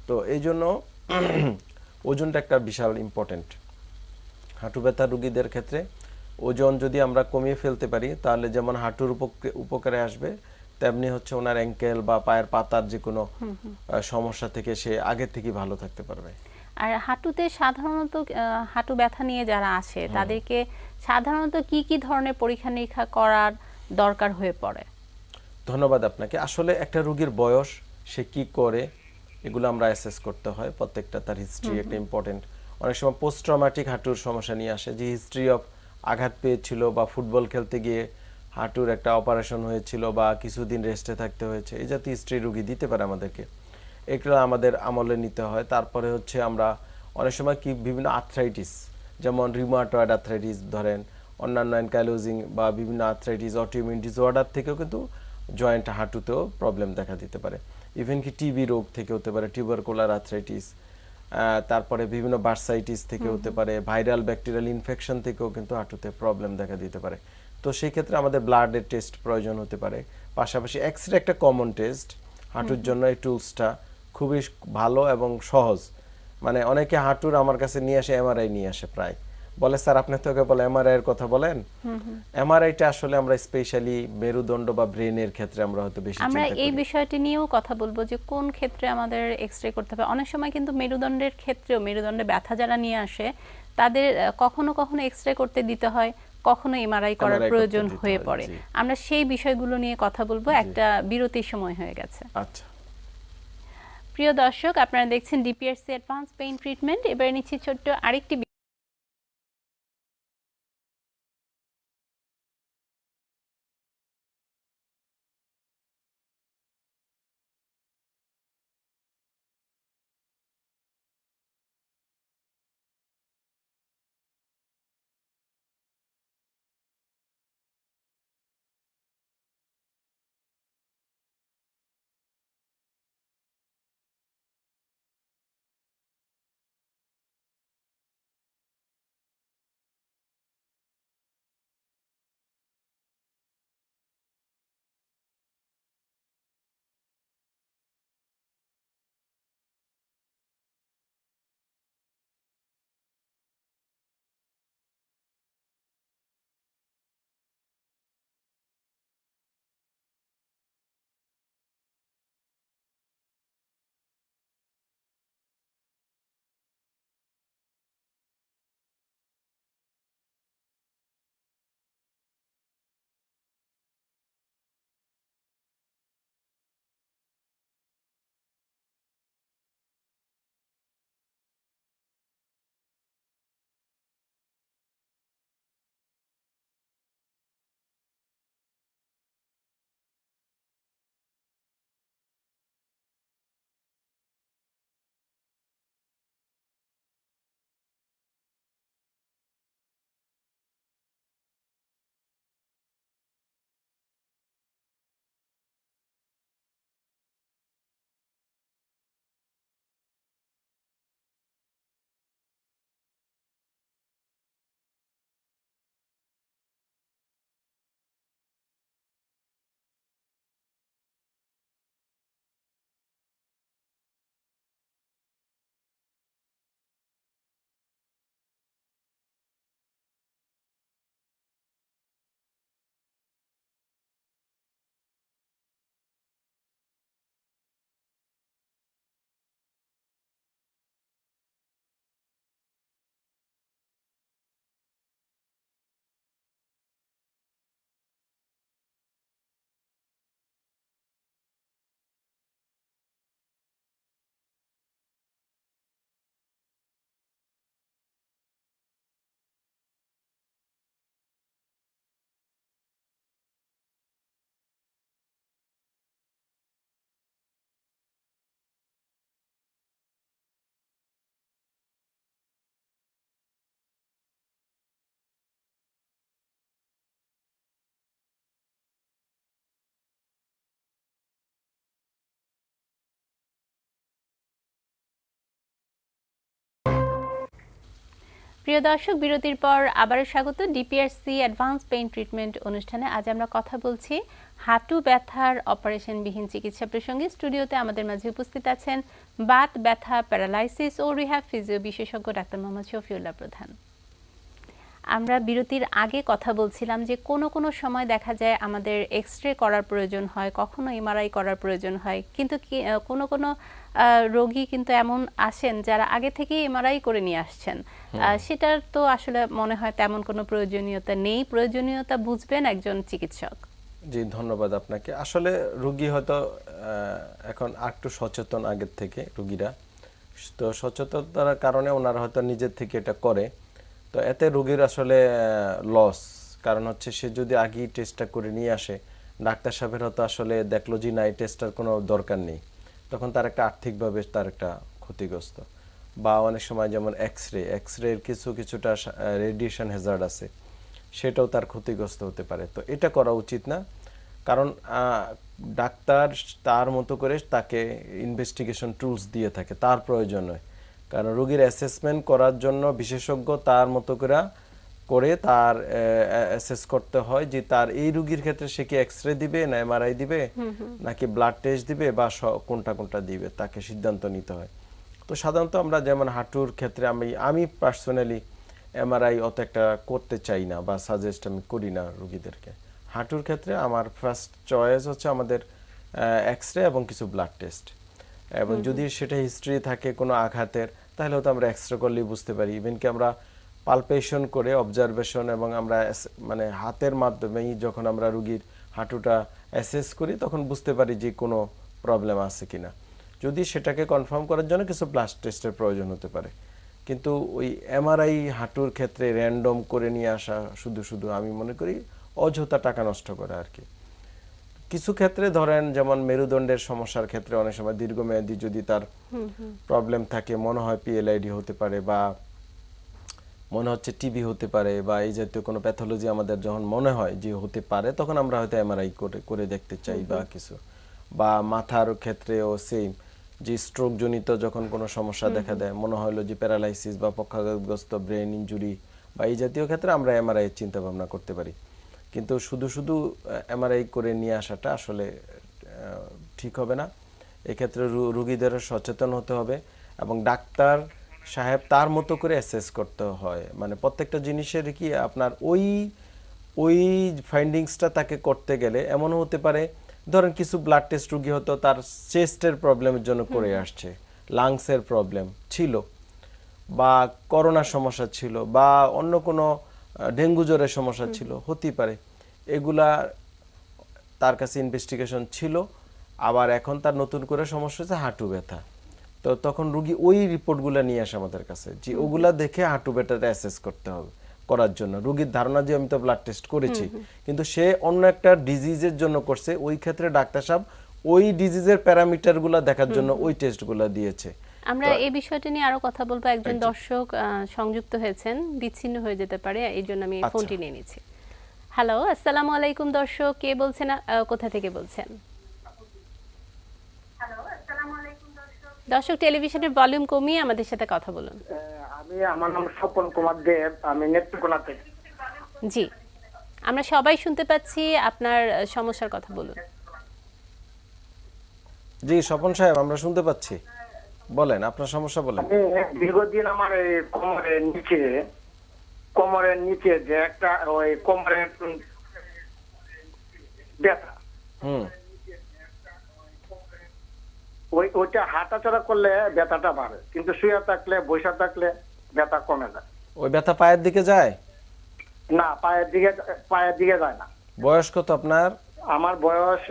Speaker 2: তো এই জন্য *clears throat* ওজনটা একটা বিশাল ইম্পর্টেন্ট হাঁটু ব্যথা রুগীদের ক্ষেত্রে ওজন যদি আমরা কমিয়ে ফেলতে পারি তাহলে যেমন হাঁটুর উপক- উপকারে আসবে তেমনি হচ্ছে ওনার অ্যাঙ্কেল বা পায়ের পাতার যে কোনো সমস্যা থেকে সে আগে থেকে ভালো থাকতে পারবে।
Speaker 1: আর হাঁটুতে সাধারণত হাঁটু ব্যথা নিয়ে যারা আসে তাদেরকে সাধারণত কি কি ধরনের পরীক্ষা নিরীক্ষা করার দরকার হয়ে পড়ে?
Speaker 2: ধন্যবাদ আপনাকে। আসলে একটা রোগীর বয়স সে কি করে এগুলো আমরা অ্যাসেস করতে হয়। প্রত্যেকটা তার হিস্ট্রি একটা ইম্পর্টেন্ট অনেক সময় পোস্ট ট্রমাটিক হাঁটুর সমস্যা নিয়ে আসে। যে হিস্ট্রি অফ আঘাত পেয়েছিল বা ফুটবল খেলতে গিয়ে হাঁটুর একটা অপারেশন হয়েছিল বা কিছুদিন রেস্টে থাকতে হয়েছে এই জাতীয় হিস্ট্রি রোগী দিতে পারে আমাদেরকে। এগুলো আমাদের আমলে নিতে হয়। তারপরে হচ্ছে আমরা অনেক সময় কি বিভিন্ন আর্থ্রাইটিস যেমন রিমাটয়েড আর্থ্রাইটিস ধরেন অন্যান্য অ্যানকাইলোজিং বা বিভিন্ন আর্থ্রাইটিস অটোইমিউন ডিসঅর্ডার থেকেও কিন্তু জয়েন্ট হাঁটুতেও প্রবলেম দেখা দিতে পারে। ইভেন কি টিবি রোগ থেকে হতে পারে টিউবারকুলার আর্থ্রাইটিস তারপরে বিভিন্ন বার্সাইটিস থেকে হতে পারে ভাইরাল ব্যাকটেরিয়াল ইনফেকশন থেকেও কিন্তু হাঁটুতে প্রবলেম দেখা দিতে পারে। তো সেই ক্ষেত্রে আমাদের ব্লাডের টেস্ট প্রয়োজন হতে পারে। পাশাপাশি এক্স রে একটা কমন টেস্ট হাঁটুর জন্য এই টুলসটা খুবই ভালো এবং সহজ। মানে অনেকে হাঁটুর আমার কাছে নিয়ে আসে এমআরআই নিয়ে আসে প্রায়। বলে স্যার আপনি তোকে বলে এমআরআই এর কথা বলেন? এমআরআইটা আসলে আমরা স্পেশালি মেরুদণ্ড বা ব্রেনের ক্ষেত্রে আমরা হয়তো বেশি
Speaker 1: আমরা এই বিষয়টি নিয়েও কথা বলব যে কোন ক্ষেত্রে আমাদের এক্সরে করতে হবে। অনেক সময় কিন্তু মেরুদণ্ডের ক্ষেত্রেও মেরুদণ্ডে ব্যথা যারা নিয়ে আসে তাদের কখনো কখনো এক্সরে করতে দিতে হয়। কখনো এমআরআই করার প্রয়োজন হয়ে পড়ে। আমরা সেই বিষয়গুলো নিয়ে কথা বলব। একটা বিরতির সময় হয়ে গেছে।
Speaker 2: আচ্ছা।
Speaker 1: প্রিয় দর্শক আপনারা দেখছেন ডিপিআরসি অ্যাডভান্স পেইন ট্রিটমেন্ট এবারে নিচ্ছি ছোট্ট আরেকটি প্রিয় দর্শক, বিরতির পর আবারও স্বাগত ডিপিআরসি অ্যাডভান্স পেইন ট্রিটমেন্ট অনুষ্ঠানে। আজ আমরা কথা বলছি হাঁটু ব্যথার অপারেশনবিহীন চিকিৎসা প্রসঙ্গে। স্টুডিওতে আমাদের মাঝে উপস্থিত আছেন বাত ব্যথা, প্যারালাইসিস ও রিহ্যাব ফিজিও বিশেষজ্ঞ ডাক্তার মোহাম্মদ শফিউল্লাহ প্রধান। আমরা বিরতির আগে কথা বলছিলাম যে কোনো কোনো সময় দেখা যায় আমাদের এক্স রে করার প্রয়োজন হয়, কখনো এমআরআই করার প্রয়োজন হয়, কিন্তু কোনো কোনো রোগী কিন্তু এমন আসেন যারা আগে থেকেই এমআরআই করে নিয়ে আসছেন। সেটার তো আসলে মনে হয় তেমন কোনো প্রয়োজনীয়তা নেই। প্রয়োজনীয়তা বুঝবেন একজন চিকিৎসক।
Speaker 2: জি ধন্যবাদ আপনাকে। আসলে রুগী হয়তো এখন একটু সচেতন আগের থেকে রুগীরা। তো সচেতনতার কারণে ওনারা হয়তো নিজের থেকে এটা করে। তো এতে রুগীর আসলে লস কারণ হচ্ছে সে যদি আগেই টেস্টটা করে নিয়ে আসে ডাক্তার সাহেবের হয়তো আসলে দেখল যে না এই টেস্টটার কোনো দরকার নেই। তখন তার একটা আর্থিকভাবে তার একটা ক্ষতিগ্রস্ত। বা অনেক সময় যেমন এক্স রে এক্স রের কিছু কিছুটা রেডিয়েশন হ্যাজার্ড আছে, সেটাও তার ক্ষতিগ্রস্ত হতে পারে। তো এটা করা উচিত না। কারণ ডাক্তার তার মতো করে তাকে ইনভেস্টিগেশন টুলস দিয়ে থাকে, তার প্রয়োজন হয়। কারণ রোগীর অ্যাসেসমেন্ট করার জন্য বিশেষজ্ঞ তার মতো করে করে তার অ্যাসেস করতে হয় যে তার এই রোগীর ক্ষেত্রে সে কি এক্স রে দিবে না এমআরআই দিবে? নাকি ব্লাড টেস্ট দিবে বা কোনটা কোনটা দিবে? তাকে সিদ্ধান্ত নিতে হয়। তো সাধারণত আমরা যেমন হাঁটুর ক্ষেত্রে আমি আমি পার্সোনালি এমআরআই অত একটা করতে চাই না বা সাজেস্ট আমি করি না রুগীদেরকে। হাঁটুর ক্ষেত্রে আমার ফার্স্ট চয়েস হচ্ছে আমাদের এক্স রে এবং কিছু ব্লাড টেস্ট এবং যদি সেটা হিস্ট্রি থাকে কোনো আঘাতের তাহলে হয়তো আমরা এক্স রে করলেই বুঝতে পারি। ইভেন কি আমরা পালপেশন করে অবজারভেশন এবং আমরা মানে হাতের মাধ্যমেই যখন আমরা রুগীর হাঁটুটা অ্যাসেস করি তখন বুঝতে পারি যে কোনো প্রবলেম আছে কিনা। যদি সেটাকে কনফার্ম করার জন্য কিছু ব্লাড টেস্টের প্রয়োজন হতে পারে। কিন্তু ওই এমআরআই হাঁটুর ক্ষেত্রে র্যান্ডম করে নিয়ে আসা শুধু শুধু আমি মনে করি অযথা টাকা নষ্ট করে আর কি। কিছু ক্ষেত্রে ধরেন যেমন মেরুদণ্ডের সমস্যার ক্ষেত্রে অনেক সময় দীর্ঘমেয়াদী যদি তার প্রবলেম থাকে মনে হয় পিএলআইডি হতে পারে বা মনে হচ্ছে টিবি হতে পারে বা এই জাতীয় কোনো প্যাথোলজি আমাদের যখন মনে হয় যে হতে পারে তখন আমরা হয়তো এমআরআই করে করে দেখতে চাই বা কিছু। বা মাথার ক্ষেত্রেও সেম যে স্ট্রোক জনিত যখন কোনো সমস্যা দেখা দেয় মনে হলো যে প্যারালাইসিস বা পক্ষাঘাতগ্রস্ত ব্রেন ইনজুরি বা এই জাতীয় ক্ষেত্রে আমরা এমআরআই এর চিন্তা ভাবনা করতে পারি। কিন্তু শুধু শুধু এমআরআই করে নিয়ে আসাটা আসলে ঠিক হবে না। এক্ষেত্রে রু- রুগীদেরও সচেতন হতে হবে এবং ডাক্তার সাহেব তার মতো করে অ্যাসেস করতে হয়। মানে প্রত্যেকটা জিনিসের কি আপনার ওই ওই ফাইন্ডিংসটা তাকে করতে গেলে এমনও হতে পারে ধরেন কিছু ব্লাড টেস্ট রুগী হতো তার চেস্টের প্রবলেমের জন্য করে আসছে লাংসের প্রবলেম ছিল বা করোনার সমস্যা ছিল বা অন্য কোনো ডেঙ্গু জ্বরের সমস্যা ছিল হতেই পারে। এগুলা তার কাছে ইনভেস্টিগেশন ছিল আবার এখন তার নতুন করে সমস্যা হচ্ছে হাঁটু ব্যথা। তো তখন রুগী ওই রিপোর্টগুলো নিয়ে আসে আমাদের কাছে যে ওগুলা দেখে হাঁটু ব্যথাটা অ্যাসেস করতে হবে করার জন্য। রুগীর ধারণা যে আমি তো ব্লাড টেস্ট করেছি কিন্তু সে অন্য একটা ডিজিজের জন্য করছে ওই ক্ষেত্রে ডাক্তার সাহেব ওই ডিজিজের প্যারামিটারগুলো দেখার জন্য ওই টেস্টগুলো দিয়েছে।
Speaker 1: আমরা এই বিষয়টা নিয়ে আরও কথা বলব। একজন দর্শক সংযুক্ত হয়েছেন বিচ্ছিন্ন হয়ে যেতে পারে এই জন্য আমি
Speaker 2: আচ্ছা।
Speaker 1: ফোনটি নিয়ে নিচ্ছি। হ্যালো আসসালামু আলাইকুম দর্শক কে বলছেন কোথা থেকে বলছেন? দর্শক টেলিভিশনের ভলিউম কমিয়ে আমাদের সাথে কথা বলুন।
Speaker 7: আমি আমার নাম স্বপন কুমার দেব আমি নেত্রকোনা থেকে
Speaker 1: জি। আমরা সবাই শুনতে পাচ্ছি আপনার সমস্যার কথা বলুন।
Speaker 2: জি স্বপন সাহেব আমরা শুনতে পাচ্ছি। বলেন আপনার সমস্যা বলেন।
Speaker 7: দীর্ঘদিন আমার এই কোমরের নিচে কোমরের নিচে যে একটা ওই কোমরের ব্যথা।
Speaker 2: হুম।
Speaker 7: ওই ওইটা হাঁটাচলা করলে ব্যথাটা বাড়ে কিন্তু শুয়ে থাকলে বসে থাকলে ব্যথা কমে যায়।
Speaker 2: ওই ব্যথা পায়ের দিকে যায়?
Speaker 7: না পায়ের দিকে পায়ের দিকে যায় না।
Speaker 2: বয়স কত আপনার?
Speaker 7: আমার বয়স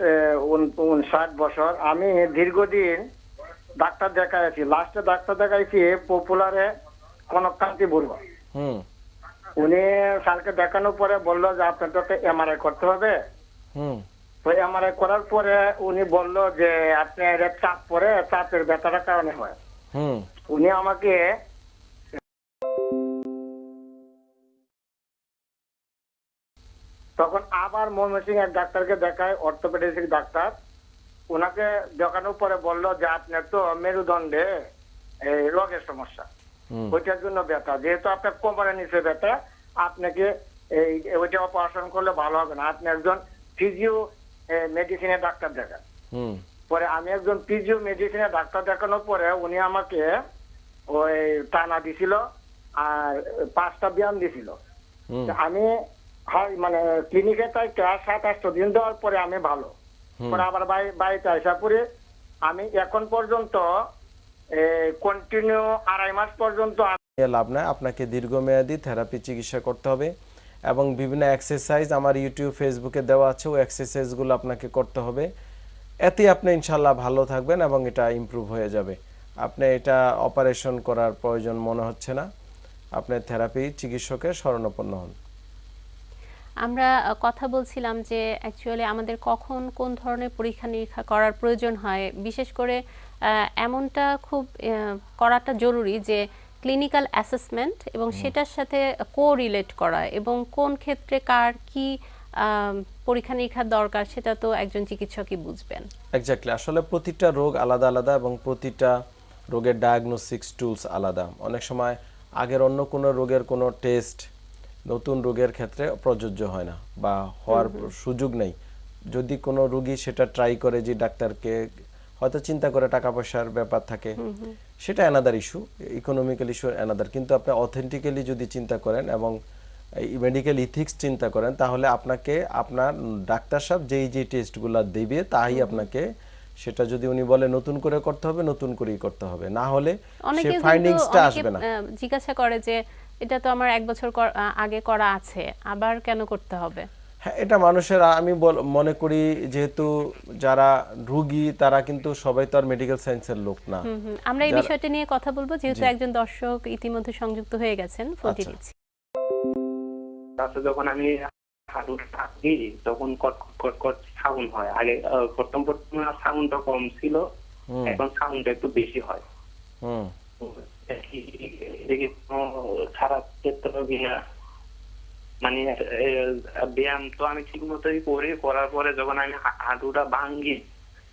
Speaker 7: ষাট বছর। আমি দীর্ঘদিন ডাক্তার দেখাইছি লাস্টে ডাক্তার দেখাইছি পপুলারে কনককান্তি বড়ুয়া
Speaker 2: হুম।
Speaker 7: উনি স্যারকে দেখানোর পরে বলল যে আপনার তো এমআরআই করতে হবে।
Speaker 2: হুম।
Speaker 7: তো এমআরআই করার পরে উনি বলল যে আপনি চাপ পরে চাপের ব্যথাটার কারণে হয়। উনি আমাকে তখন আবার ময়মনসিং এর ডাক্তারকে দেখায় অর্থোপেডিক ডাক্তার। ওনাকে দেখানোর পরে বলল যে আপনার তো মেরুদণ্ডে এই রোগের সমস্যা। ওইটার জন্য ব্যথা। যেহেতু আপনার কোমরের নিচে ব্যথা আপনাকে এই ওইটা অপারেশন করলে ভালো হবে না। আপনি একজন ফিজিও মেডিসিনের ডাক্তার দেখান। পরে আমি একজন ফিজিও মেডিসিনের ডাক্তার দেখানোর পরে উনি আমাকে ওই টানা দিছিল আর পাঁচটা ব্যায়াম দিছিল। আমি হয় মানে ক্লিনিকে তাই সাত আটটা দিন দেওয়ার পরে আমি ভালো। পরে আবার বাড়ি- বাড়িতে আসা পরে আমি এখন পর্যন্ত কন্টিনিউ আড়াই মাস পর্যন্ত
Speaker 2: লাভ নাই। আপনাকে দীর্ঘমেয়াদী থেরাপি চিকিৎসা করতে হবে। এবং বিভিন্ন এক্সারসাইজ আমার ইউটিউব ফেসবুকে দেওয়া আছে। ওই এক্সারসাইজগুলো আপনাকে করতে হবে। এতে আপনি ইনশাল্লাহ ভালো থাকবেন এবং এটা ইমপ্রুভ হয়ে যাবে। আপনি এটা অপারেশন করার প্রয়োজন মনে হচ্ছে না। আপনি থেরাপি চিকিৎসকের শরণাপন্ন হন।
Speaker 1: আমরা কথা বলছিলাম যে অ্যাকচুয়ালি আমাদের কখন কোন ধরনের পরীক্ষা নিরীক্ষা করার প্রয়োজন হয়। বিশেষ করে এমনটা খুব করাটা জরুরি যে ক্লিনিক্যাল অ্যাসেসমেন্ট এবং সেটার সাথে কো রিলেট করা এবং কোন ক্ষেত্রে কার কি পরীক্ষা নিরীক্ষার দরকার সেটা তো একজন চিকিৎসকই বুঝবেন।
Speaker 2: এক্স্যাক্টলি আসলে প্রতিটা রোগ আলাদা আলাদা এবং প্রতিটা রোগের ডায়াগনোসিক্স টুলস আলাদা। অনেক সময় আগের অন্য কোনো রোগের কোনো টেস্ট নতুন রোগের ক্ষেত্রে প্রযোজ্য হয় না বা হওয়ার সুযোগ নেই। যদি কোনো রোগী সেটা ট্রাই করে যে ডাক্তারকে হয়তো চিন্তা করে টাকা পয়সার ব্যাপার থাকে সেটা another issue economical issue another কিন্তু আপনি অথেন্টিক্যালি যদি চিন্তা করেন এবং মেডিকেল ইথিক্স চিন্তা করেন তাহলে আপনাকে আপনার ডাক্তার সাহেব যেই যে টেস্টগুলো দেবে তাই আপনাকে সেটা যদি উনি বলে নতুন করে করতে হবে নতুন করেই করতে হবে। না হলে সে ফাইন্ডিংসটা আসবে না।
Speaker 1: জিজ্ঞাসা করে যে এটা তো আমার এক বছর আগে করা আছে আবার কেন করতে হবে?
Speaker 2: হ্যাঁ এটা মানুষের আমি বল- মনে করি যেহেতু যারা রুগী তারা কিন্তু সবাই তো আর মেডিকেল সায়েন্সের লোক না।
Speaker 1: আমরা এই বিষয়টা নিয়ে কথা বলব যেহেতু একজন দর্শক ইতিমধ্যে সংযুক্ত হয়ে গেছেন ফোনটি
Speaker 2: আচ্ছা।
Speaker 1: দিচ্ছি।
Speaker 8: তারপরে যখন আমি হাঁটু থাকি তখন কট কট কট সাউন্ড হয়। আগে প্রথম প্রথম সাউন্ডটা কম ছিল এখন সাউন্ডটা একটু বেশি হয়।
Speaker 2: হুম।
Speaker 8: দেখি কোনো খারাপ ক্ষেত্রে কিনা। মানে ব্যায়াম তো আমি ঠিক মতোই করি। করার পরে যখন আমি হাঁটুটা ভাঙ্গি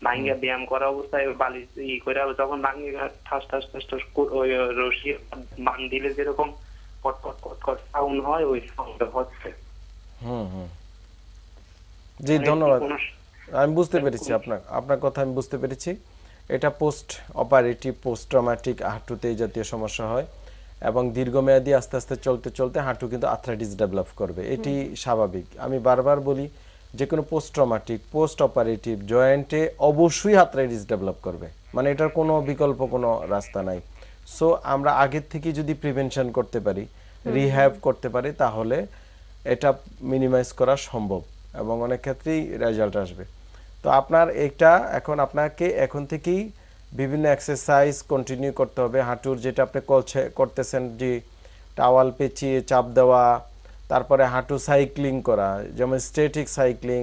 Speaker 8: ভাঙ্গিয়া ব্যায়াম করা অবস্থায় বালি ই করে যখন ভাঙ্গি ঠাস ঠাস ঠাস ঠাস ওই রশি বান দিলে যেরকম কট কট কট কট সাউন্ড হয় ওই সাউন্ডটা হচ্ছে।
Speaker 2: হুম হুম। জি
Speaker 8: মানে
Speaker 2: ধন্যবাদ। আমি বুঝতে পেরেছি আপনার আপনার কথা আমি বুঝতে পেরেছি। এটা পোস্ট অপারেটিভ পোস্ট ট্রমাটিক হাঁটুতে এই জাতীয় সমস্যা হয়। এবং দীর্ঘমেয়াদী আস্তে আস্তে চলতে চলতে হাঁটু কিন্তু আর্থ্রাইটিস ডেভেলপ করবে। এটি স্বাভাবিক। আমি বারবার বলি যে কোনো পোস্ট ট্রমাটিক পোস্ট অপারেটিভ জয়েন্টে অবশ্যই আর্থ্রাইটিস ডেভেলপ করবে। মানে এটার কোনো বিকল্প কোনো রাস্তা নাই। সো আমরা আগের থেকে যদি প্রিভেনশন করতে পারি রিহ্যাব করতে পারি তাহলে এটা মিনিমাইজ করা সম্ভব এবং অনেক ক্ষেত্রেই রেজাল্ট আসবে। তো আপনার এটা এখন আপনাকে এখন থেকেই বিভিন্ন এক্সারসাইজ কন্টিনিউ করতে হবে। হাঁটুর যেটা আপনি করছে, করতেছেন যে টাওয়াল পেঁচিয়ে চাপ দেওয়া, তারপরে হাঁটু সাইক্লিং করা, যেমন স্টেটিক সাইক্লিং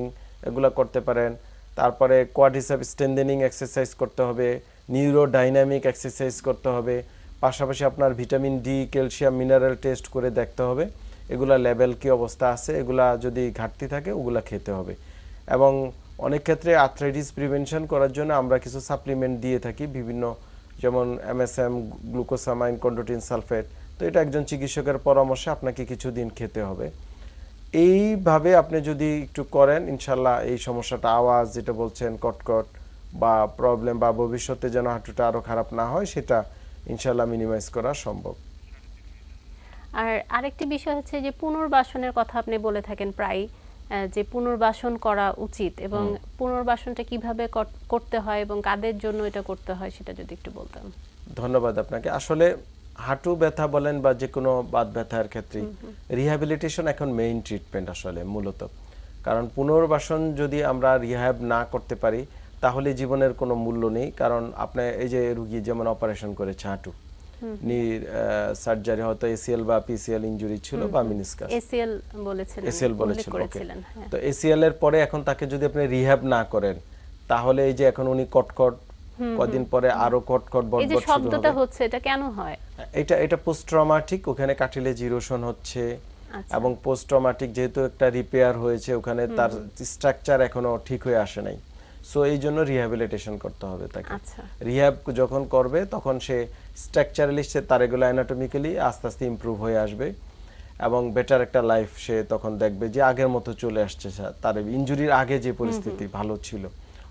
Speaker 2: এগুলো করতে পারেন। তারপরে কোয়াডিসেপ স্ট্রেন্দেনিং এক্সারসাইজ করতে হবে নিউরো ডাইনামিক এক্সারসাইজ করতে হবে, পাশাপাশি আপনার vitamin D calcium mineral test করে দেখতে হবে। এগুলা লেভেল কি অবস্থা আছে, এগুলা যদি ঘাটতি থাকে ওগুলা খেতে হবে। এবং অনেক ক্ষেত্রে আর্থ্রাইটিস প্রিভেনশন করার জন্য আমরা কিছু সাপ্লিমেন্ট দিয়ে থাকি, বিভিন্ন যেমন এমএসএম গ্লুকোসামাইন কন্ডোটিন সালফেট তো এটা একজন চিকিৎসকের পরামর্শে আপনাকে কিছুদিন খেতে হবে। এইভাবে আপনি যদি একটু করেন, ইনশাল্লাহ এই সমস্যাটা, আওয়াজ যেটা বলছেন, কটকট বা প্রবলেম বা ভবিষ্যতে যেন হাঁটুটা আরও খারাপ না হয়, সেটা ইনশাল্লাহ মিনিমাইজ করা সম্ভব।
Speaker 1: আর আরেকটি বিষয় হচ্ছে যে পুনর্বাসনের কথা আপনি বলে থাকেন প্রায় যে পুনর্বাসন করা উচিত এবং পুনর্বাসনটা কীভাবে করতে হয় এবং কাদের জন্য এটা করতে হয় সেটা যদি একটু বলতাম
Speaker 2: ধন্যবাদ আপনাকে। আসলে হাঁটু ব্যথা বলেন বা যে কোনো বাত ব্যথার ক্ষেত্রে রিহ্যাবিলিটেশন এখন মেইন ট্রিটমেন্ট আসলে মূলত। কারণ পুনর্বাসন যদি আমরা রিহ্যাব না করতে পারি তাহলে জীবনের কোনো মূল্য নেই। কারণ আপনি এই যে রুগী যেমন অপারেশন করেছে হাঁটু সার্জারি হয়তো এসিএল বা পিসিএল ইনজুরি ছিল বা মিনিসকাস
Speaker 1: এসিএল বলেছিলেন
Speaker 2: এসিএল
Speaker 1: উল্লেখ
Speaker 2: বলেছিল ওকে তো এসিএল এর পরে এখন তাকে যদি আপনি রিহ্যাব না করেন তাহলে এই যে এখন উনি কটকট কদিন পরে আরও কটকট
Speaker 1: এই যে শব্দটা হচ্ছে এটা কেন হয়?
Speaker 2: এটা এটা পোস্ট ট্রমাটিক ওখানে কাটিলেজ ইরোশন হচ্ছে
Speaker 1: আচ্ছা।
Speaker 2: এবং পোস্ট ট্রমাটিক যেহেতু একটা রিপেয়ার হয়েছে ওখানে তার স্ট্রাকচার এখনও ঠিক হয়ে আসে নাই। সো এই জন্য রিহ্যাবিলিটেশন করতে হবে তাকে।
Speaker 1: আচ্ছা।
Speaker 2: রিহ্যাব যখন করবে তখন সে স্ট্রাকচারালি সে তার এগুলো অ্যানাটমিক্যালি আস্তে আস্তে ইমপ্রুভ হয়ে আসবে এবং বেটার একটা লাইফ সে তখন দেখবে যে আগের মতো চলে আসছে তার ইনজুরির আগে যে পরিস্থিতি ভালো ছিল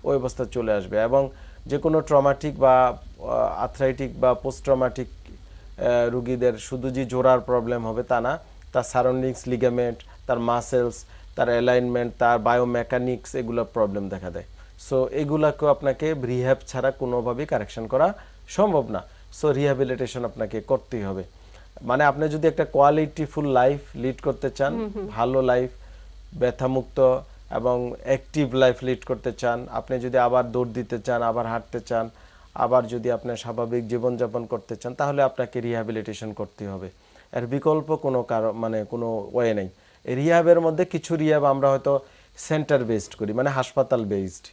Speaker 2: ওই অবস্থা চলে আসবে এবং যে কোনো ট্রমাটিক বা আথরাইটিক বা পোস্ট ট্রমাটিক রুগীদের শুধু যে জোড়ার প্রবলেম হবে তা না তার সারাউন্ডিংস লিগামেন্ট তার মাসেলস তার অ্যালাইনমেন্ট তার বায়োমেকানিক্স এগুলোর প্রবলেম দেখা দেয়। সো এগুলাকেও আপনাকে রিহ্যাব ছাড়া কোনোভাবেই কারেকশন করা সম্ভব না। সো রিহ্যাবিলিটেশন আপনাকে করতেই হবে। মানে আপনি যদি একটা কোয়ালিটিফুল লাইফ লিড করতে চান ভালো লাইফ ব্যথামুক্ত এবং অ্যাক্টিভ লাইফ লিড করতে চান আপনি যদি আবার দৌড় দিতে চান আবার হাঁটতে চান আবার যদি আপনি স্বাভাবিক জীবনযাপন করতে চান তাহলে আপনাকে রিহ্যাবিলিটেশন করতে হবে। এর বিকল্প কোনো কারণ মানে কোনো ওয়ে নেই। এই রিহ্যাবের মধ্যে কিছু রিহ্যাব আমরা হয়তো সেন্টার বেসড করি মানে হাসপাতাল বেসড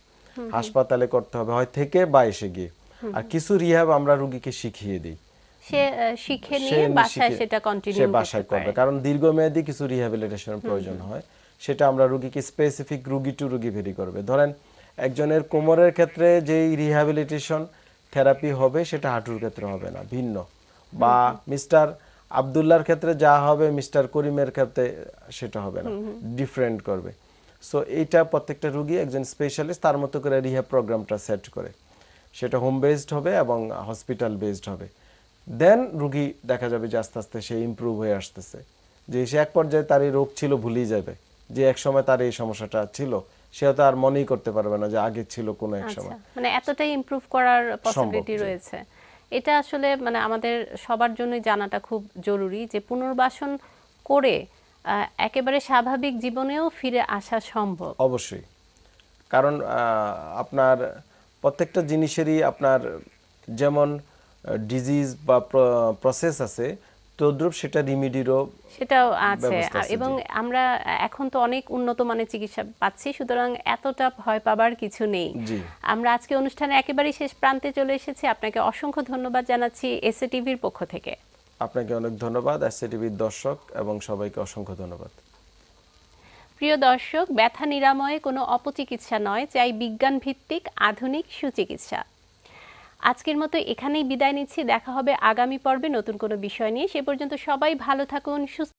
Speaker 2: হাসপাতালে করতে হবে হয় থেকে বা এসে গিয়ে। আর কিছু রিহ্যাব আমরা রুগীকে শিখিয়ে দিই।
Speaker 1: সে শিখে নিয়ে বাসায় সেটা
Speaker 2: সে
Speaker 1: কন্টিনিউ
Speaker 2: বাসায় করবে। কারণ দীর্ঘমেয়াদী কিছু রিহ্যাবিলিটেশনের প্রয়োজন হয়। সেটা আমরা রুগীকে স্পেসিফিক রুগী টু রুগী ভেরি করবে। ধরেন একজনের কোমরের ক্ষেত্রে যেই রিহ্যাবিলিটেশন থেরাপি হবে সেটা হাঁটুর ক্ষেত্রে হবে না ভিন্ন। বা মিস্টার আবদুল্লার ক্ষেত্রে যা হবে মিস্টার করিমের ক্ষেত্রে সেটা হবে না ডিফারেন্ট করবে। সো এইটা প্রত্যেকটা রুগী একজন স্পেশালিস্ট তার মতো করে রিহ্যাব প্রোগ্রামটা সেট করে। সেটা হোম বেসড হবে এবং হসপিটাল বেসড হবে। দেন রুগী দেখা যাবে যে আস্তে আস্তে সে ইমপ্রুভ হয়ে আসতেছে। যে সে এক পর্যায়ে তার এই রোগ ছিল ভুলেই যাবে। যে এক সময় তার এই সমস্যাটা ছিল সে তো আর মনেই করতে পারবে না যে আগে ছিল কোনো এক
Speaker 1: আচ্ছা
Speaker 2: সময়।
Speaker 1: মানে এতটাই ইমপ্রুভ করার পসিবিলিটি রয়েছে। এটা আসলে মানে আমাদের সবার জন্যই জানাটা খুব জরুরি যে পুনর্বাসন করে একেবারে স্বাভাবিক জীবনেও ফিরে আসা সম্ভব।
Speaker 2: অবশ্যই। কারণ আপনার প্রত্যেকটা জিনিসেরই আপনার যেমন ডিজিজ বা প্রসেস আছে তদ্রুপ সেটা রিমিডিরও
Speaker 1: সেটাও আছে। এবং আমরা এখন তো অনেক উন্নত মানের চিকিৎসা পাচ্ছি সুতরাং এতটা ভয় পাবার কিছু নেই।
Speaker 2: জি।
Speaker 1: আমরা আজকে অনুষ্ঠানে একেবারেই শেষ প্রান্তে চলে এসেছি। আপনাকে অসংখ্য ধন্যবাদ জানাচ্ছি এসএ টিভির পক্ষ থেকে।
Speaker 2: আপনাকে অনেক ধন্যবাদ এসসিটিভির দর্শক এবং সবাইকে অসংখ্য ধন্যবাদ।
Speaker 1: প্রিয় দর্শক, ব্যথা নিরাময়ে কোনো অপচিকিৎসা নয়, চাই বিজ্ঞান ভিত্তিক আধুনিক সুচিকিৎসা। আজকের মতো এখানেই বিদায় নিচ্ছি, দেখা হবে আগামী পর্বে নতুন কোনো বিষয় নিয়ে। সে পর্যন্ত সবাই ভালো থাকুন, সুস্থ